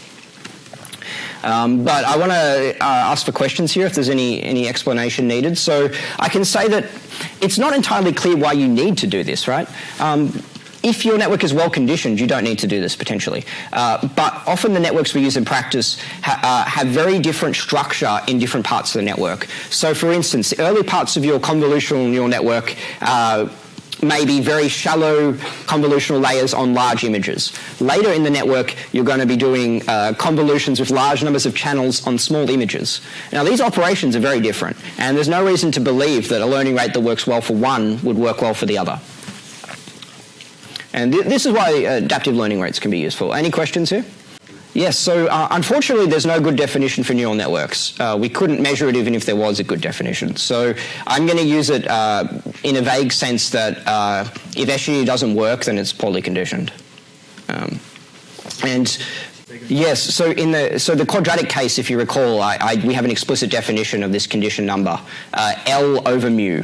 Um, but I want to uh, ask for questions here if there's any, any explanation needed. So I can say that it's not entirely clear why you need to do this, right? Um, if your network is well conditioned, you don't need to do this potentially. Uh, but often the networks we use in practice ha uh, have very different structure in different parts of the network. So for instance, the early parts of your convolutional neural network uh, may be very shallow convolutional layers on large images. Later in the network, you're going to be doing uh, convolutions with large numbers of channels on small images. Now, these operations are very different, and there's no reason to believe that a learning rate that works well for one would work well for the other. And th this is why uh, adaptive learning rates can be useful. Any questions here? Yes, so uh, unfortunately there's no good definition for neural networks. Uh, we couldn't measure it even if there was a good definition. So I'm going to use it uh, in a vague sense that uh, if SGD doesn't work, then it's poorly conditioned. Um, and yes, so in the so the quadratic case, if you recall, I, I, we have an explicit definition of this condition number, uh, L over mu.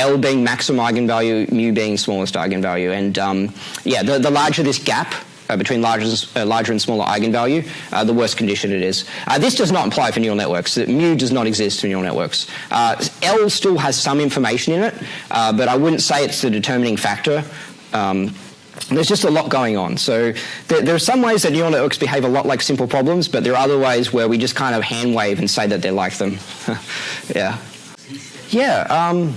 L being maximum eigenvalue, mu being smallest eigenvalue. And um, yeah, the, the larger this gap, uh, between larger, uh, larger and smaller eigenvalue, uh, the worse condition it is. Uh, this does not apply for neural networks. That mu does not exist for neural networks. Uh, L still has some information in it, uh, but I wouldn't say it's the determining factor. Um, there's just a lot going on. So there, there, are some ways that neural networks behave a lot like simple problems, but there are other ways where we just kind of hand wave and say that they're like them. yeah. Yeah. Um,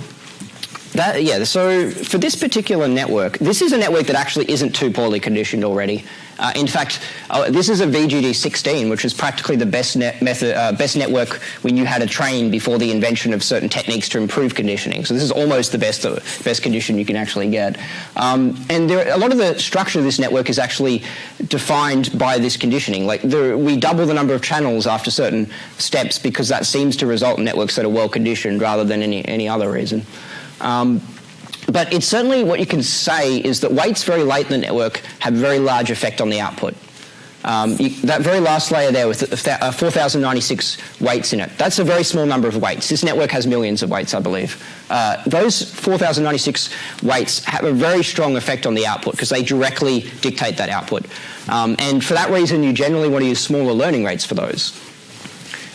that, yeah, so for this particular network, this is a network that actually isn't too poorly conditioned already. Uh, in fact, uh, this is a VGG16, which is practically the best, net method, uh, best network we knew how to train before the invention of certain techniques to improve conditioning. So this is almost the best, uh, best condition you can actually get. Um, and there, a lot of the structure of this network is actually defined by this conditioning. Like there, we double the number of channels after certain steps because that seems to result in networks that are well conditioned rather than any, any other reason. Um, but it's certainly what you can say is that weights very late in the network have very large effect on the output. Um, you, that very last layer there with uh, 4,096 weights in it, that's a very small number of weights. This network has millions of weights, I believe. Uh, those 4,096 weights have a very strong effect on the output because they directly dictate that output. Um, and for that reason, you generally want to use smaller learning rates for those.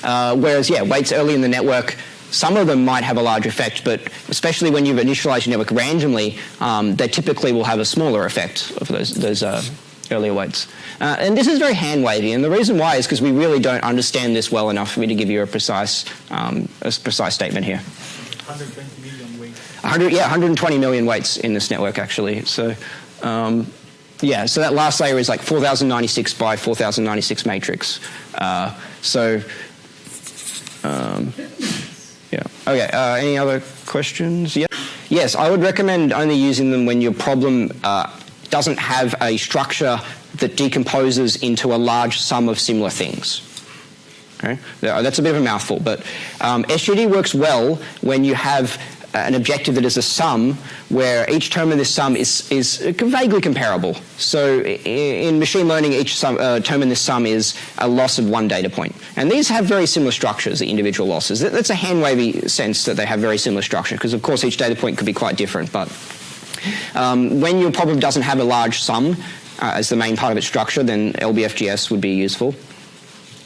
Uh, whereas, yeah, weights early in the network some of them might have a large effect, but especially when you've initialized your network randomly, um, they typically will have a smaller effect of those, those uh, earlier weights. Uh, and this is very hand-wavy, and the reason why is because we really don't understand this well enough for me to give you a precise, um, a precise statement here. 120 million weights. 100, yeah, 120 million weights in this network, actually. So, um, yeah, so that last layer is like 4096 by 4096 matrix. Uh, so, um, yeah. Okay. Uh, any other questions? Yeah. Yes, I would recommend only using them when your problem uh, doesn't have a structure that decomposes into a large sum of similar things. Okay? That's a bit of a mouthful, but um, SGD works well when you have an objective that is a sum where each term in this sum is, is vaguely comparable. So in machine learning, each sum, uh, term in this sum is a loss of one data point. And these have very similar structures, the individual losses. That's a hand-wavy sense that they have very similar structure, because of course each data point could be quite different. But um, when your problem doesn't have a large sum uh, as the main part of its structure, then LBFGS would be useful.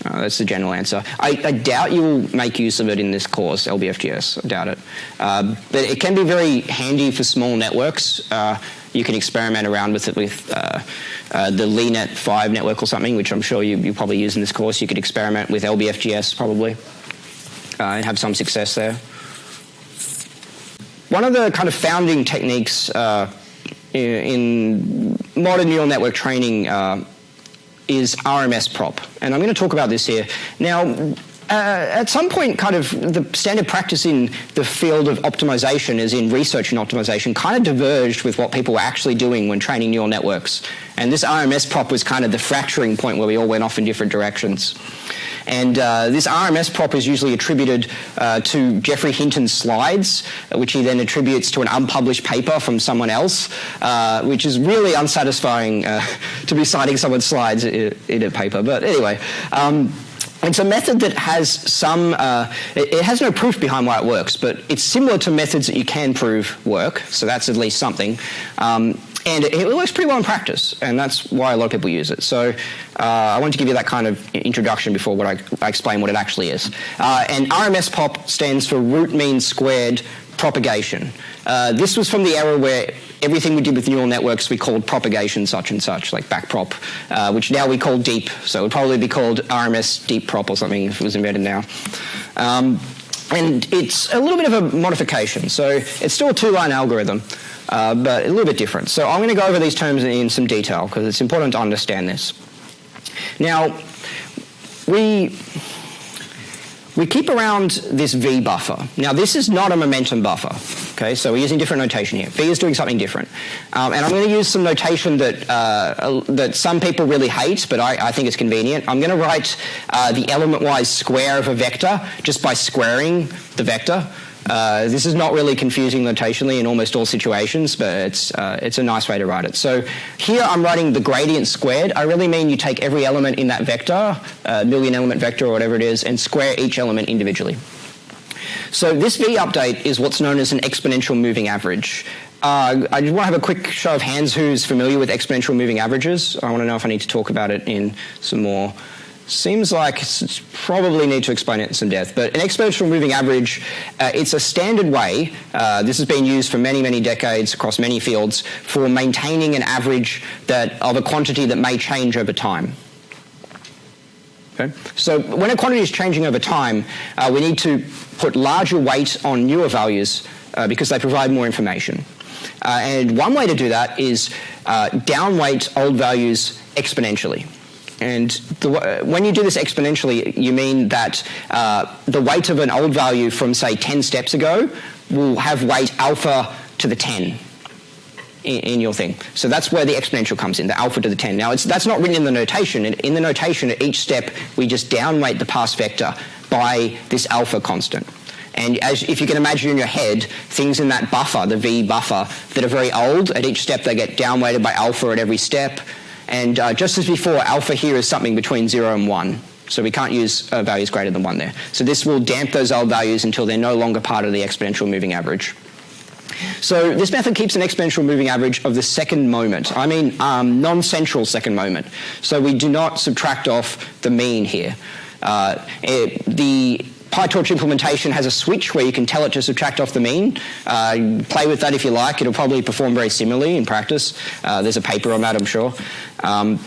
Uh, that's the general answer. I, I, doubt you will make use of it in this course, LBFGS. I doubt it. Uh, but it can be very handy for small networks. Uh, you can experiment around with it with uh, uh, the LeNet 5 network or something, which I'm sure you, you probably use in this course. You could experiment with LBFGS probably uh, and have some success there. One of the kind of founding techniques in modern neural network training is RMS prop. And I'm going to talk about this here. Now, uh, at some point, kind of the standard practice in the field of optimization, as in research and optimization, kind of diverged with what people were actually doing when training neural networks. And this RMS prop was kind of the fracturing point where we all went off in different directions. And uh, this RMS prop is usually attributed uh, to Geoffrey Hinton's slides, which he then attributes to an unpublished paper from someone else, uh, which is really unsatisfying uh, to be citing someone's slides in, a paper. But anyway. Um, it's a method that has some, uh, it, has no proof behind why it works, but it's similar to methods that you can prove work, so that's at least something. Um, and it, it, works pretty well in practice, and that's why a lot of people use it. So uh, I want to give you that kind of introduction before what I, I explain what it actually is. Uh, and RMS prop stands for root mean squared propagation. Uh, this was from the era where everything we did with neural networks we called propagation such and such, like backprop, uh, which now we call deep. So it would probably be called RMS deep prop or something if it was invented now. Um, and it's a little bit of a modification. So it's still a two-line algorithm uh, but a little bit different. So I'm going to go over these terms in some detail because it's important to understand this. Now, we we keep around this V buffer. Now, this is not a momentum buffer. Okay, so we're using different notation here. V is doing something different. Um, and I'm going to use some notation that, uh, that some people really hate, but I, I think it's convenient. I'm going to write uh, the element-wise square of a vector just by squaring the vector. Uh, this is not really confusing notationally in almost all situations, but it's, uh, it's a nice way to write it. So here I'm writing the gradient squared. I really mean you take every element in that vector, uh, million element vector or whatever it is, and square each element individually. So this V update is what's known as an exponential moving average. Uh, I just want to have a quick show of hands who's familiar with exponential moving averages. I want to know if I need to talk about it in some more Seems like probably need to explain it in some depth, but an exponential moving average, uh, it's a standard way, uh, this has been used for many, many decades across many fields, for maintaining an average that of a quantity that may change over time. Okay? So when a quantity is changing over time, uh, we need to put larger weight on newer values uh, because they provide more information. Uh, and one way to do that is uh, downweight old values exponentially. And the, when you do this exponentially, you mean that uh, the weight of an old value from, say, 10 steps ago will have weight alpha to the 10 in, in your thing. So that's where the exponential comes in, the alpha to the 10. Now, that's not written in the notation. In the notation, at each step, we just downweight the past vector by this alpha constant. And as, if you can imagine in your head, things in that buffer, the V buffer, that are very old, at each step they get downweighted by alpha at every step. And uh, just as before, alpha here is something between 0 and 1. So we can't use uh, values greater than 1 there. So this will damp those old values until they're no longer part of the exponential moving average. So this method keeps an exponential moving average of the second moment. I mean um, non-central second moment. So we do not subtract off the mean here. Uh, it, the PyTorch implementation has a switch where you can tell it to subtract off the mean. Uh, play with that if you like. It'll probably perform very similarly in practice. Uh, there's a paper on that, I'm sure. Um,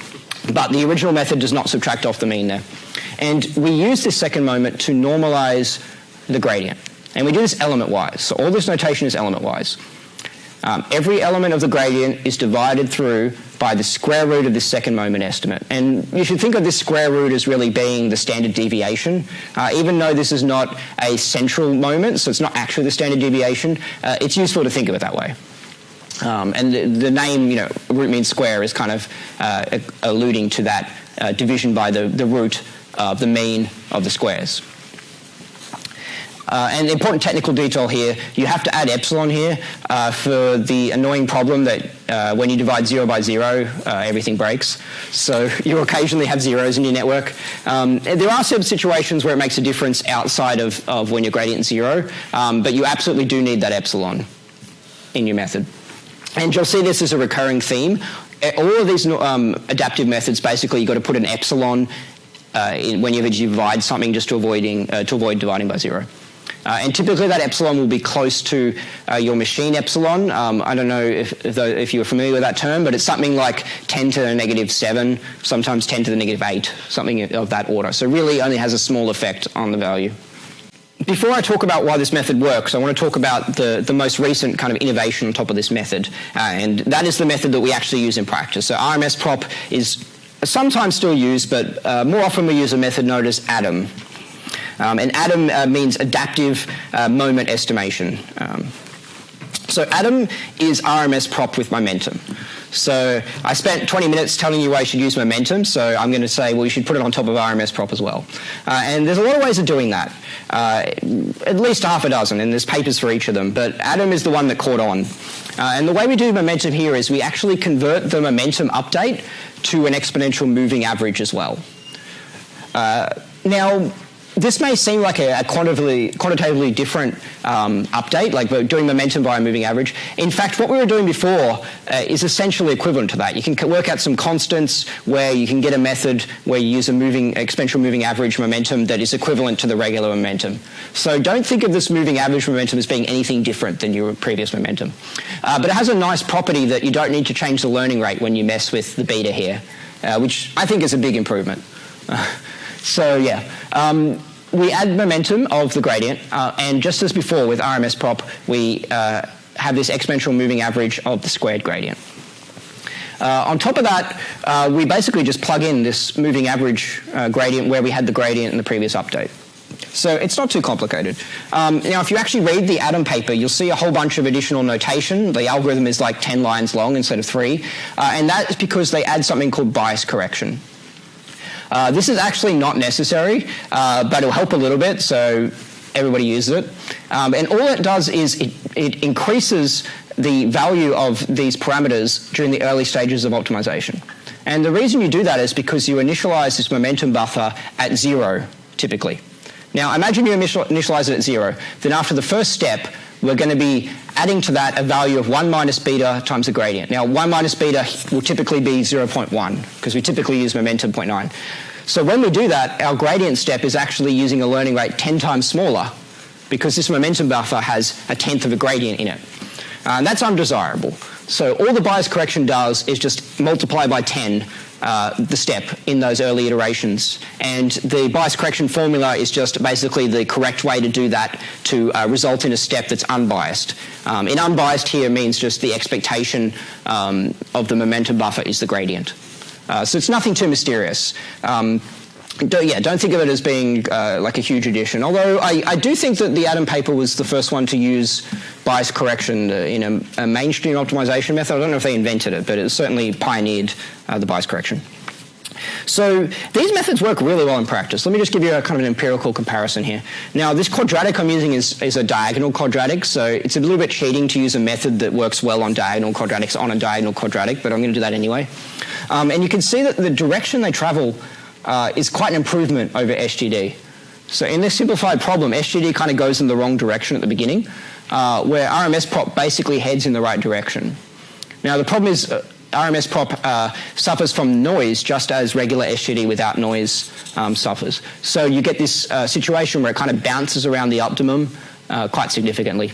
but the original method does not subtract off the mean there. And we use this second moment to normalize the gradient. And we do this element-wise. So all this notation is element-wise. Um, every element of the gradient is divided through by the square root of the second moment estimate. And you should think of this square root as really being the standard deviation. Uh, even though this is not a central moment, so it's not actually the standard deviation, uh, it's useful to think of it that way. Um, and the, the, name, you know, root mean square is kind of uh, alluding to that uh, division by the, the root of the mean of the squares. Uh, and important technical detail here, you have to add epsilon here uh, for the annoying problem that uh, when you divide zero by zero, uh, everything breaks. So you occasionally have zeros in your network. Um, there are some situations where it makes a difference outside of, of when your gradient is zero, um, but you absolutely do need that epsilon in your method. And you'll see this as a recurring theme. All of these um, adaptive methods, basically, you've got to put an epsilon uh, whenever you divide something just to, avoiding, uh, to avoid dividing by zero. Uh, and typically that epsilon will be close to uh, your machine epsilon. Um, I don't know if, if, if, you're familiar with that term, but it's something like 10 to the negative 7, sometimes 10 to the negative 8, something of that order. So really only has a small effect on the value. Before I talk about why this method works, I want to talk about the, the most recent kind of innovation on top of this method. Uh, and that is the method that we actually use in practice. So RMS prop is sometimes still used, but uh, more often we use a method known as ADAM. Um, and ADAM uh, means adaptive uh, moment estimation. Um, so ADAM is RMS prop with momentum. So I spent 20 minutes telling you why you should use momentum, so I'm going to say, well, you should put it on top of RMS prop as well. Uh, and there's a lot of ways of doing that, uh, at least half a dozen, and there's papers for each of them, but Adam is the one that caught on. Uh, and the way we do momentum here is we actually convert the momentum update to an exponential moving average as well. Uh, now, this may seem like a, a quantitatively, quantitatively, different um, update, like we're doing momentum by a moving average. In fact, what we were doing before uh, is essentially equivalent to that. You can work out some constants where you can get a method where you use a moving exponential moving average momentum that is equivalent to the regular momentum. So don't think of this moving average momentum as being anything different than your previous momentum. Uh, but it has a nice property that you don't need to change the learning rate when you mess with the beta here, uh, which I think is a big improvement. So yeah, um, we add momentum of the gradient, uh, and just as before with RMS prop, we uh, have this exponential moving average of the squared gradient. Uh, on top of that, uh, we basically just plug in this moving average uh, gradient where we had the gradient in the previous update. So it's not too complicated. Um, now, if you actually read the Adam paper, you'll see a whole bunch of additional notation. The algorithm is like 10 lines long instead of three. Uh, and that is because they add something called bias correction. Uh, this is actually not necessary, uh, but it'll help a little bit, so everybody uses it. Um, and all it does is it, it increases the value of these parameters during the early stages of optimization. And the reason you do that is because you initialize this momentum buffer at zero, typically. Now, imagine you initialize it at zero. Then after the first step, we're going to be adding to that a value of 1 minus beta times the gradient. Now, 1 minus beta will typically be 0.1 because we typically use momentum 0.9. So when we do that, our gradient step is actually using a learning rate 10 times smaller because this momentum buffer has a tenth of a gradient in it. Uh, and that's undesirable. So all the bias correction does is just multiply by 10 uh, the step in those early iterations. And the bias correction formula is just basically the correct way to do that to uh, result in a step that's unbiased. Um, and unbiased here means just the expectation um, of the momentum buffer is the gradient. Uh, so it's nothing too mysterious. Um, don't, yeah, don't think of it as being uh, like a huge addition. Although I, I, do think that the Adam paper was the first one to use bias correction uh, in a, a, mainstream optimization method. I don't know if they invented it, but it certainly pioneered uh, the bias correction. So these methods work really well in practice. Let me just give you a kind of an empirical comparison here. Now this quadratic I'm using is, is a diagonal quadratic, so it's a little bit cheating to use a method that works well on diagonal quadratics on a diagonal quadratic, but I'm going to do that anyway. Um, and you can see that the direction they travel uh, is quite an improvement over SGD. So in this simplified problem, SGD kind of goes in the wrong direction at the beginning, uh, where RMS prop basically heads in the right direction. Now the problem is uh, RMS prop uh, suffers from noise just as regular SGD without noise um, suffers. So you get this uh, situation where it kind of bounces around the optimum uh, quite significantly.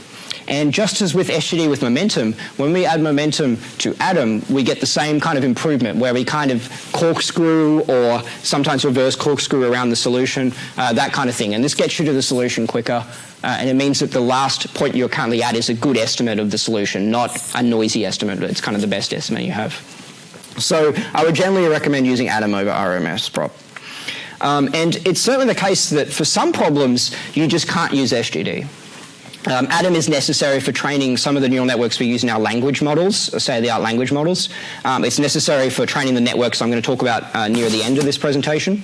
And just as with SGD with momentum, when we add momentum to Adam, we get the same kind of improvement where we kind of corkscrew or sometimes reverse corkscrew around the solution, uh, that kind of thing. And this gets you to the solution quicker. Uh, and it means that the last point you're currently at is a good estimate of the solution, not a noisy estimate. But it's kind of the best estimate you have. So I would generally recommend using Adam over RMS prop. Um, and it's certainly the case that for some problems, you just can't use SGD. Um, Adam is necessary for training some of the neural networks we use in our language models, state-of-the-art language models. Um, it's necessary for training the networks I'm going to talk about uh, near the end of this presentation.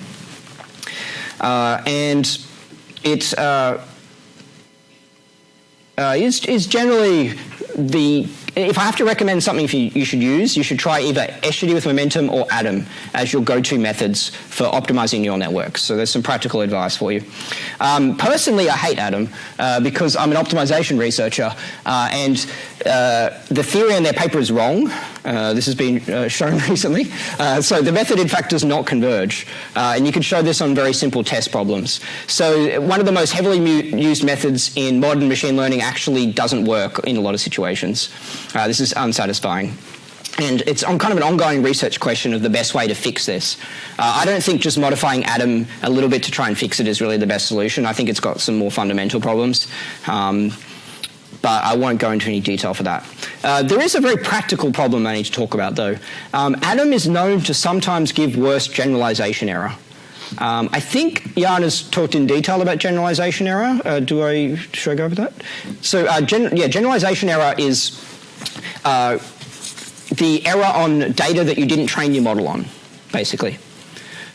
Uh, and it, uh, uh, is, is generally the if I have to recommend something for you, you should use, you should try either SGD with Momentum or Adam as your go-to methods for optimizing neural networks. So there's some practical advice for you. Um, personally, I hate Adam uh, because I'm an optimization researcher, uh, and uh, the theory in their paper is wrong. Uh, this has been uh, shown recently. Uh, so the method, in fact, does not converge. and you can show this on very simple test problems. So one of the most heavily used methods in modern machine learning actually doesn't work in a lot of situations. this is unsatisfying. And it's on kind of an ongoing research question of the best way to fix this. Uh, I don't think just modifying Adam a little bit to try and fix it is really the best solution. I think it's got some more fundamental problems. Um, but I won't go into any detail for that. Uh, there is a very practical problem I need to talk about, though. Um, Adam is known to sometimes give worse generalization error. Um, I think Yann has talked in detail about generalization error. Uh, do I should I go over that? So, uh, gen yeah, generalization error is uh, the error on data that you didn't train your model on, basically.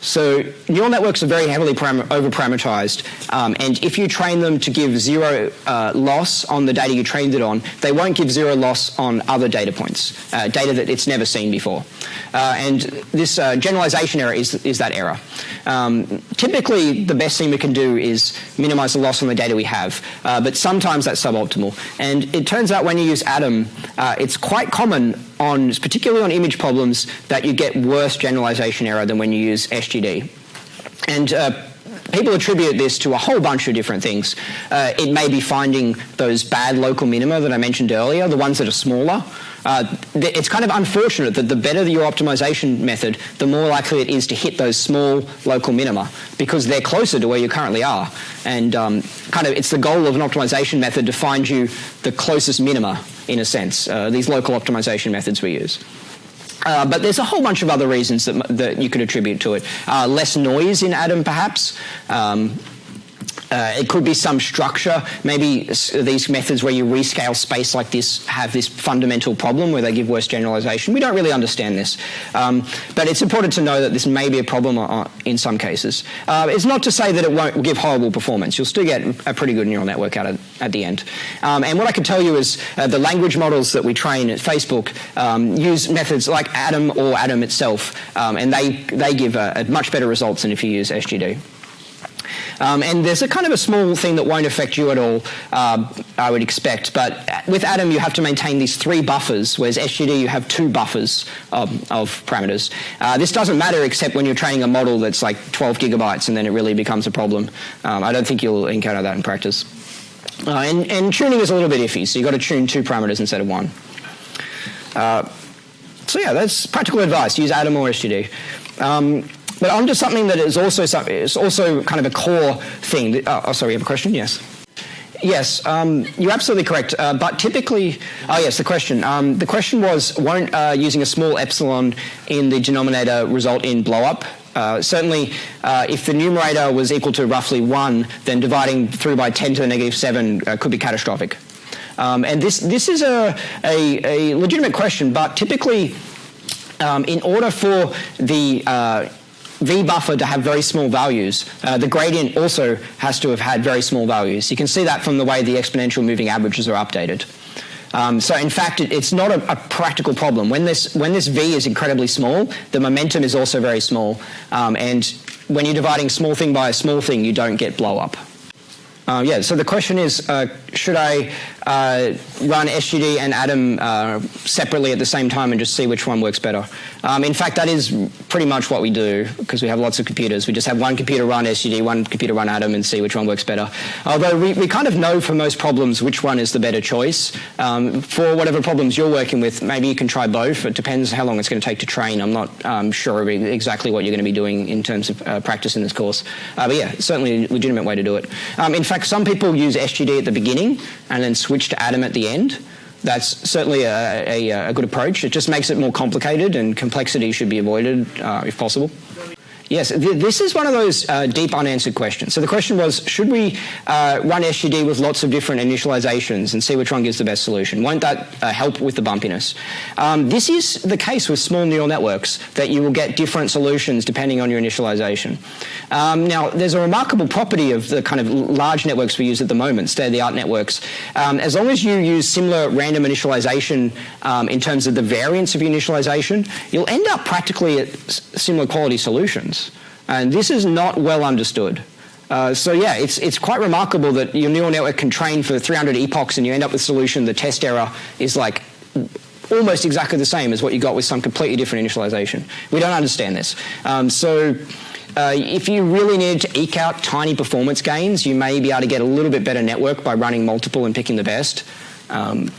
So neural networks are very heavily over-parameterized, um, and if you train them to give zero uh, loss on the data you trained it on, they won't give zero loss on other data points, uh, data that it's never seen before. Uh, and this uh, generalization error is, is that error. Um, typically, the best thing we can do is minimize the loss on the data we have, uh, but sometimes that's suboptimal. And it turns out when you use Adam, uh, it's quite common on, particularly on image problems, that you get worse generalization error than when you use SGD. And uh, people attribute this to a whole bunch of different things. Uh, it may be finding those bad local minima that I mentioned earlier, the ones that are smaller. Uh, it's kind of unfortunate that the better your optimization method, the more likely it is to hit those small local minima because they're closer to where you currently are. And um, kind of it's the goal of an optimization method to find you the closest minima in a sense, uh, these local optimization methods we use. Uh, but there's a whole bunch of other reasons that, that you could attribute to it. Uh, less noise in Adam, perhaps. Um, uh, it could be some structure. Maybe these methods where you rescale space like this have this fundamental problem where they give worse generalization. We don't really understand this. Um, but it's important to know that this may be a problem uh, in some cases. Uh, it's not to say that it won't give horrible performance. You'll still get a pretty good neural network out of, at the end. Um, and what I can tell you is uh, the language models that we train at Facebook um, use methods like Adam or Adam itself, um, and they, they give much better results than if you use SGD. Um, and there's a kind of a small thing that won't affect you at all, uh, I would expect. But with Adam, you have to maintain these three buffers, whereas SGD, you have two buffers of, of parameters. Uh, this doesn't matter except when you're training a model that's like 12 gigabytes, and then it really becomes a problem. Um, I don't think you'll encounter that in practice. Uh, and, and, tuning is a little bit iffy, so you've got to tune two parameters instead of one. Uh, so yeah, that's practical advice. Use Adam or SGD. But onto something that is also is also kind of a core thing. Oh, oh sorry, you have a question? Yes. Yes, um, you're absolutely correct. Uh, but typically, oh yes, the question. Um, the question was, won't uh, using a small epsilon in the denominator result in blowup? Uh, certainly, uh, if the numerator was equal to roughly 1, then dividing through by 10 to the negative 7 uh, could be catastrophic. Um, and this, this is a, a, a, legitimate question, but typically, um, in order for the V buffer to have very small values. Uh, the gradient also has to have had very small values. You can see that from the way the exponential moving averages are updated. Um, so in fact, it, it's not a, a, practical problem. When this, when this V is incredibly small, the momentum is also very small. Um, and when you're dividing small thing by a small thing, you don't get blow up. Uh, yeah, so the question is, uh, should I uh, run SGD and Adam uh, separately at the same time and just see which one works better. Um, in fact, that is pretty much what we do because we have lots of computers. We just have one computer run SGD, one computer run Adam and see which one works better. Although we, we kind of know for most problems which one is the better choice. Um, for whatever problems you're working with, maybe you can try both. It depends how long it's going to take to train. I'm not um, sure exactly what you're going to be doing in terms of uh, practice in this course. Uh, but yeah, certainly a legitimate way to do it. Um, in fact, some people use SGD at the beginning and then switch switch to Adam at the end. That's certainly a, a, a good approach. It just makes it more complicated and complexity should be avoided uh, if possible. Yes, th this is one of those uh, deep unanswered questions. So the question was, should we uh, run SGD with lots of different initializations and see which one gives the best solution? Won't that uh, help with the bumpiness? Um, this is the case with small neural networks, that you will get different solutions depending on your initialization. Um, now, there's a remarkable property of the kind of large networks we use at the moment, state-of-the-art networks. Um, as long as you use similar random initialization um, in terms of the variance of your initialization, you'll end up practically at similar quality solutions. And this is not well understood. Uh, so yeah, it's, it's quite remarkable that your neural network can train for 300 epochs and you end up with a solution, the test error is like almost exactly the same as what you got with some completely different initialization. We don't understand this. Um, so uh, if you really need to eke out tiny performance gains, you may be able to get a little bit better network by running multiple and picking the best. Um,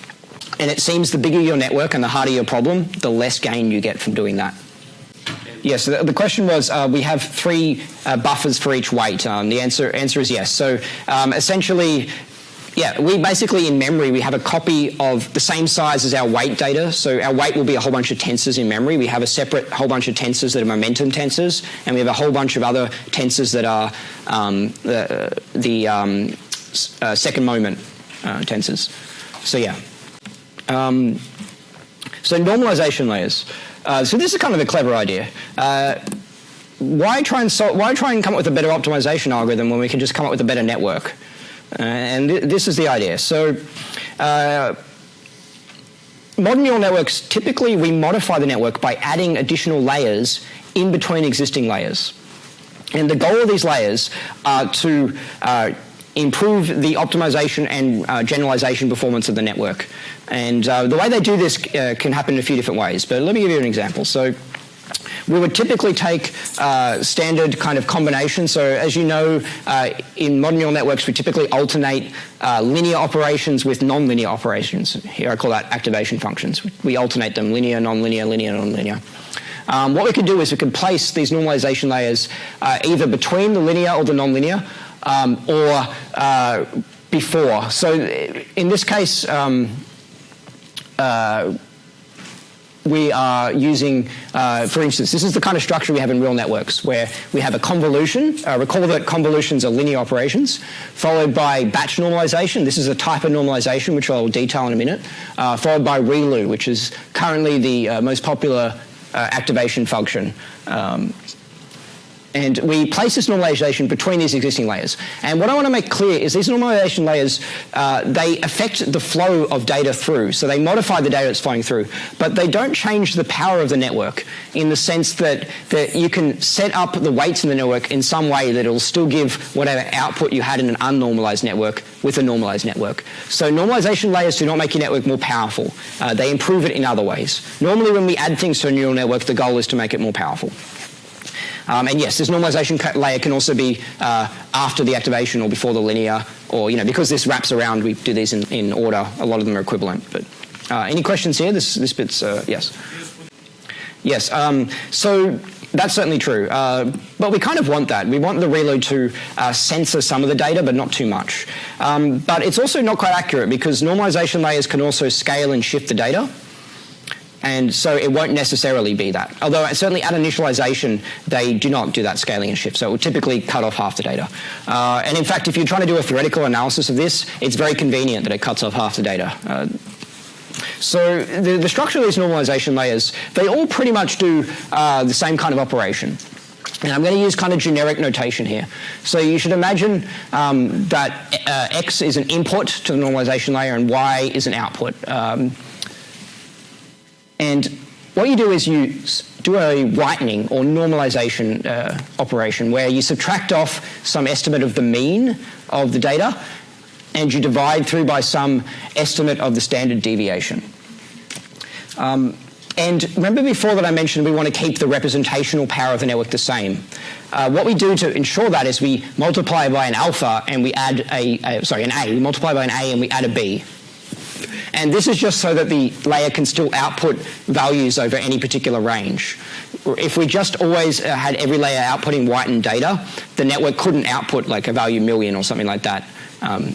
and it seems the bigger your network and the harder your problem, the less gain you get from doing that. Yes, the, the question was uh, we have three uh, buffers for each weight. Um, the answer, answer is yes. So um, essentially, yeah, we basically in memory we have a copy of the same size as our weight data. So our weight will be a whole bunch of tensors in memory. We have a separate whole bunch of tensors that are momentum tensors, and we have a whole bunch of other tensors that are um, the, the um, uh, second moment uh, tensors. So yeah. Um, so normalization layers. Uh, so this is kind of a clever idea. Uh, why try and why try and come up with a better optimization algorithm when we can just come up with a better network? Uh, and th this is the idea. So uh, modern neural networks, typically we modify the network by adding additional layers in between existing layers. And the goal of these layers are to uh, improve the optimization and uh, generalization performance of the network. And uh, the way they do this uh, can happen in a few different ways, but let me give you an example. So we would typically take uh, standard kind of combinations. So as you know, uh, in modern neural networks, we typically alternate uh, linear operations with nonlinear operations. Here I call that activation functions. We alternate them linear, nonlinear, linear, nonlinear. Um, what we could do is we could place these normalization layers uh, either between the linear or the nonlinear, um, or uh, before. So in this case, um, we are using, uh, for instance, this is the kind of structure we have in real networks where we have a convolution. Uh, recall that convolutions are linear operations, followed by batch normalization. This is a type of normalization, which I'll detail in a minute, uh, followed by ReLU, which is currently the uh, most popular uh, activation function um, and we place this normalization between these existing layers. And what I want to make clear is these normalization layers, uh, they affect the flow of data through. So they modify the data that's flowing through. But they don't change the power of the network in the sense that, that you can set up the weights in the network in some way that it'll still give whatever output you had in an unnormalized network with a normalized network. So normalization layers do not make your network more powerful. Uh, they improve it in other ways. Normally when we add things to a neural network, the goal is to make it more powerful. Um, and yes, this normalization layer can also be uh, after the activation or before the linear, or you know, because this wraps around, we do these in, in order. A lot of them are equivalent. But uh, any questions here? This this bit's uh, yes. Yes. Um, so that's certainly true. Uh, but we kind of want that. We want the ReLU to uh, censor some of the data, but not too much. Um, but it's also not quite accurate because normalization layers can also scale and shift the data. And so it won't necessarily be that. Although certainly at initialization, they do not do that scaling and shift. So it will typically cut off half the data. Uh, and in fact, if you're trying to do a theoretical analysis of this, it's very convenient that it cuts off half the data. Uh, so the, the, structure of these normalization layers, they all pretty much do uh, the same kind of operation. And I'm going to use kind of generic notation here. So you should imagine um, that uh, X is an input to the normalization layer and Y is an output. Um, and what you do is you do a whitening or normalization uh, operation where you subtract off some estimate of the mean of the data and you divide through by some estimate of the standard deviation. Um, and remember before that I mentioned we want to keep the representational power of the network the same. Uh, what we do to ensure that is we multiply by an alpha and we add a, a, sorry, an A. We multiply by an A and we add a B. And this is just so that the layer can still output values over any particular range. if we just always uh, had every layer outputting whitened data, the network couldn't output like a value million or something like that. Um,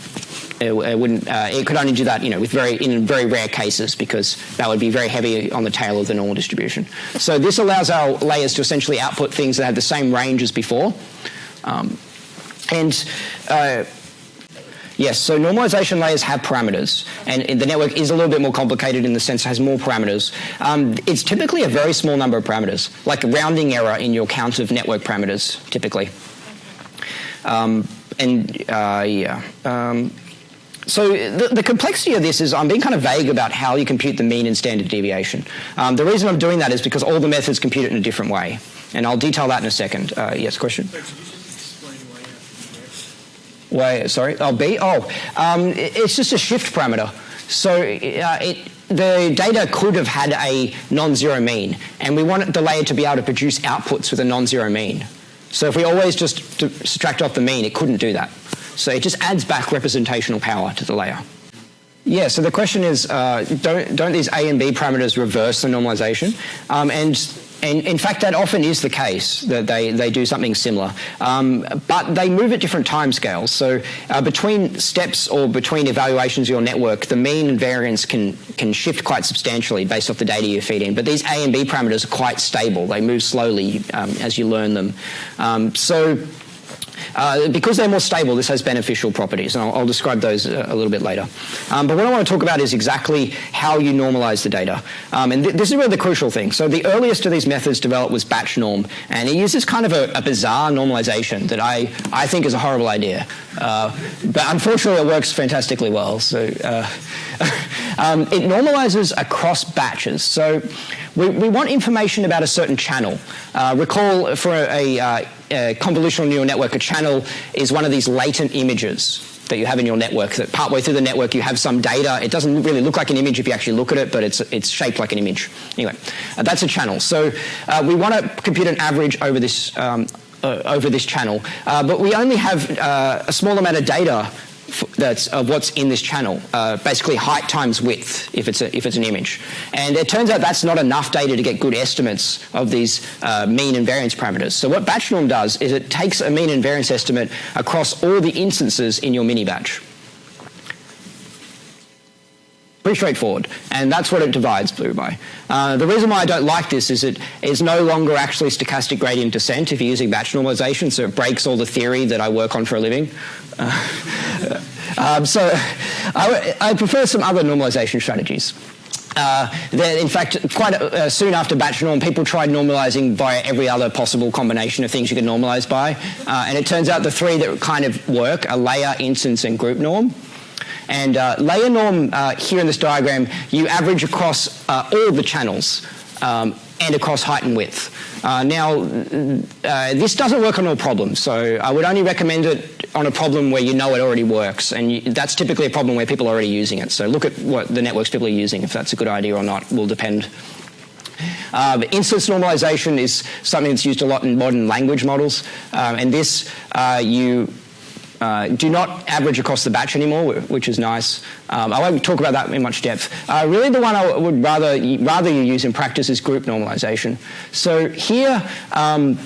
it, it, wouldn't. Uh, it could only do that, you know, with very in very rare cases because that would be very heavy on the tail of the normal distribution. So this allows our layers to essentially output things that have the same range as before, um, and. Uh, Yes, so normalization layers have parameters, and the network is a little bit more complicated in the sense it has more parameters. Um, it's typically a very small number of parameters, like a rounding error in your count of network parameters, typically. Um, and uh, yeah. Um, so the, the, complexity of this is I'm being kind of vague about how you compute the mean and standard deviation. Um, the reason I'm doing that is because all the methods compute it in a different way. And I'll detail that in a second. Uh, yes, question? Why, sorry, oh, B? Oh, um, it's just a shift parameter. So uh, it, the data could have had a non-zero mean, and we want the layer to be able to produce outputs with a non-zero mean. So if we always just subtract off the mean, it couldn't do that. So it just adds back representational power to the layer. Yeah, so the question is, uh, don't, don't these A and B parameters reverse the normalization? Um, and and in fact, that often is the case, that they, they do something similar. Um, but they move at different time scales. So uh, between steps or between evaluations of your network, the mean and variance can, can shift quite substantially based off the data you feed in. But these A and B parameters are quite stable. They move slowly um, as you learn them. Um, so uh, because they're more stable, this has beneficial properties, and I'll, I'll describe those a, a, little bit later. Um, but what I want to talk about is exactly how you normalize the data. Um, and th this is really the crucial thing. So the earliest of these methods developed was batch norm, and it uses kind of a, a bizarre normalization that I, I think is a horrible idea. Uh, but unfortunately, it works fantastically well. So uh, um, it normalizes across batches. So we, we, want information about a certain channel. Uh, recall for a, a, uh, convolutional neural network, a channel is one of these latent images that you have in your network, that partway through the network you have some data. It doesn't really look like an image if you actually look at it, but it's, it's shaped like an image. Anyway, uh, that's a channel. So uh, we want to compute an average over this um, uh, over this channel. Uh, but we only have uh, a small amount of data that's of what's in this channel, uh, basically height times width if it's, a, if it's an image. And it turns out that's not enough data to get good estimates of these uh, mean and variance parameters. So what batch norm does is it takes a mean and variance estimate across all the instances in your mini batch. Pretty straightforward. And that's what it divides blue by. Uh, the reason why I don't like this is it is no longer actually stochastic gradient descent if you're using batch normalization, so it breaks all the theory that I work on for a living. Uh, um, so I, I, prefer some other normalization strategies. Uh, in fact, quite uh, soon after batch norm, people tried normalizing via every other possible combination of things you could normalize by. Uh, and it turns out the three that kind of work are layer, instance, and group norm. And uh, layer norm uh, here in this diagram, you average across uh, all the channels um, and across height and width. Uh, now, uh, this doesn't work on all problems, so I would only recommend it on a problem where you know it already works, and you, that's typically a problem where people are already using it. So look at what the networks people are using. If that's a good idea or not will depend. Uh, instance normalization is something that's used a lot in modern language models, um, and this uh, you uh, do not average across the batch anymore, which is nice. Um, I won't talk about that in much depth. Uh, really the one I would rather, rather you use in practice is group normalization. So here um,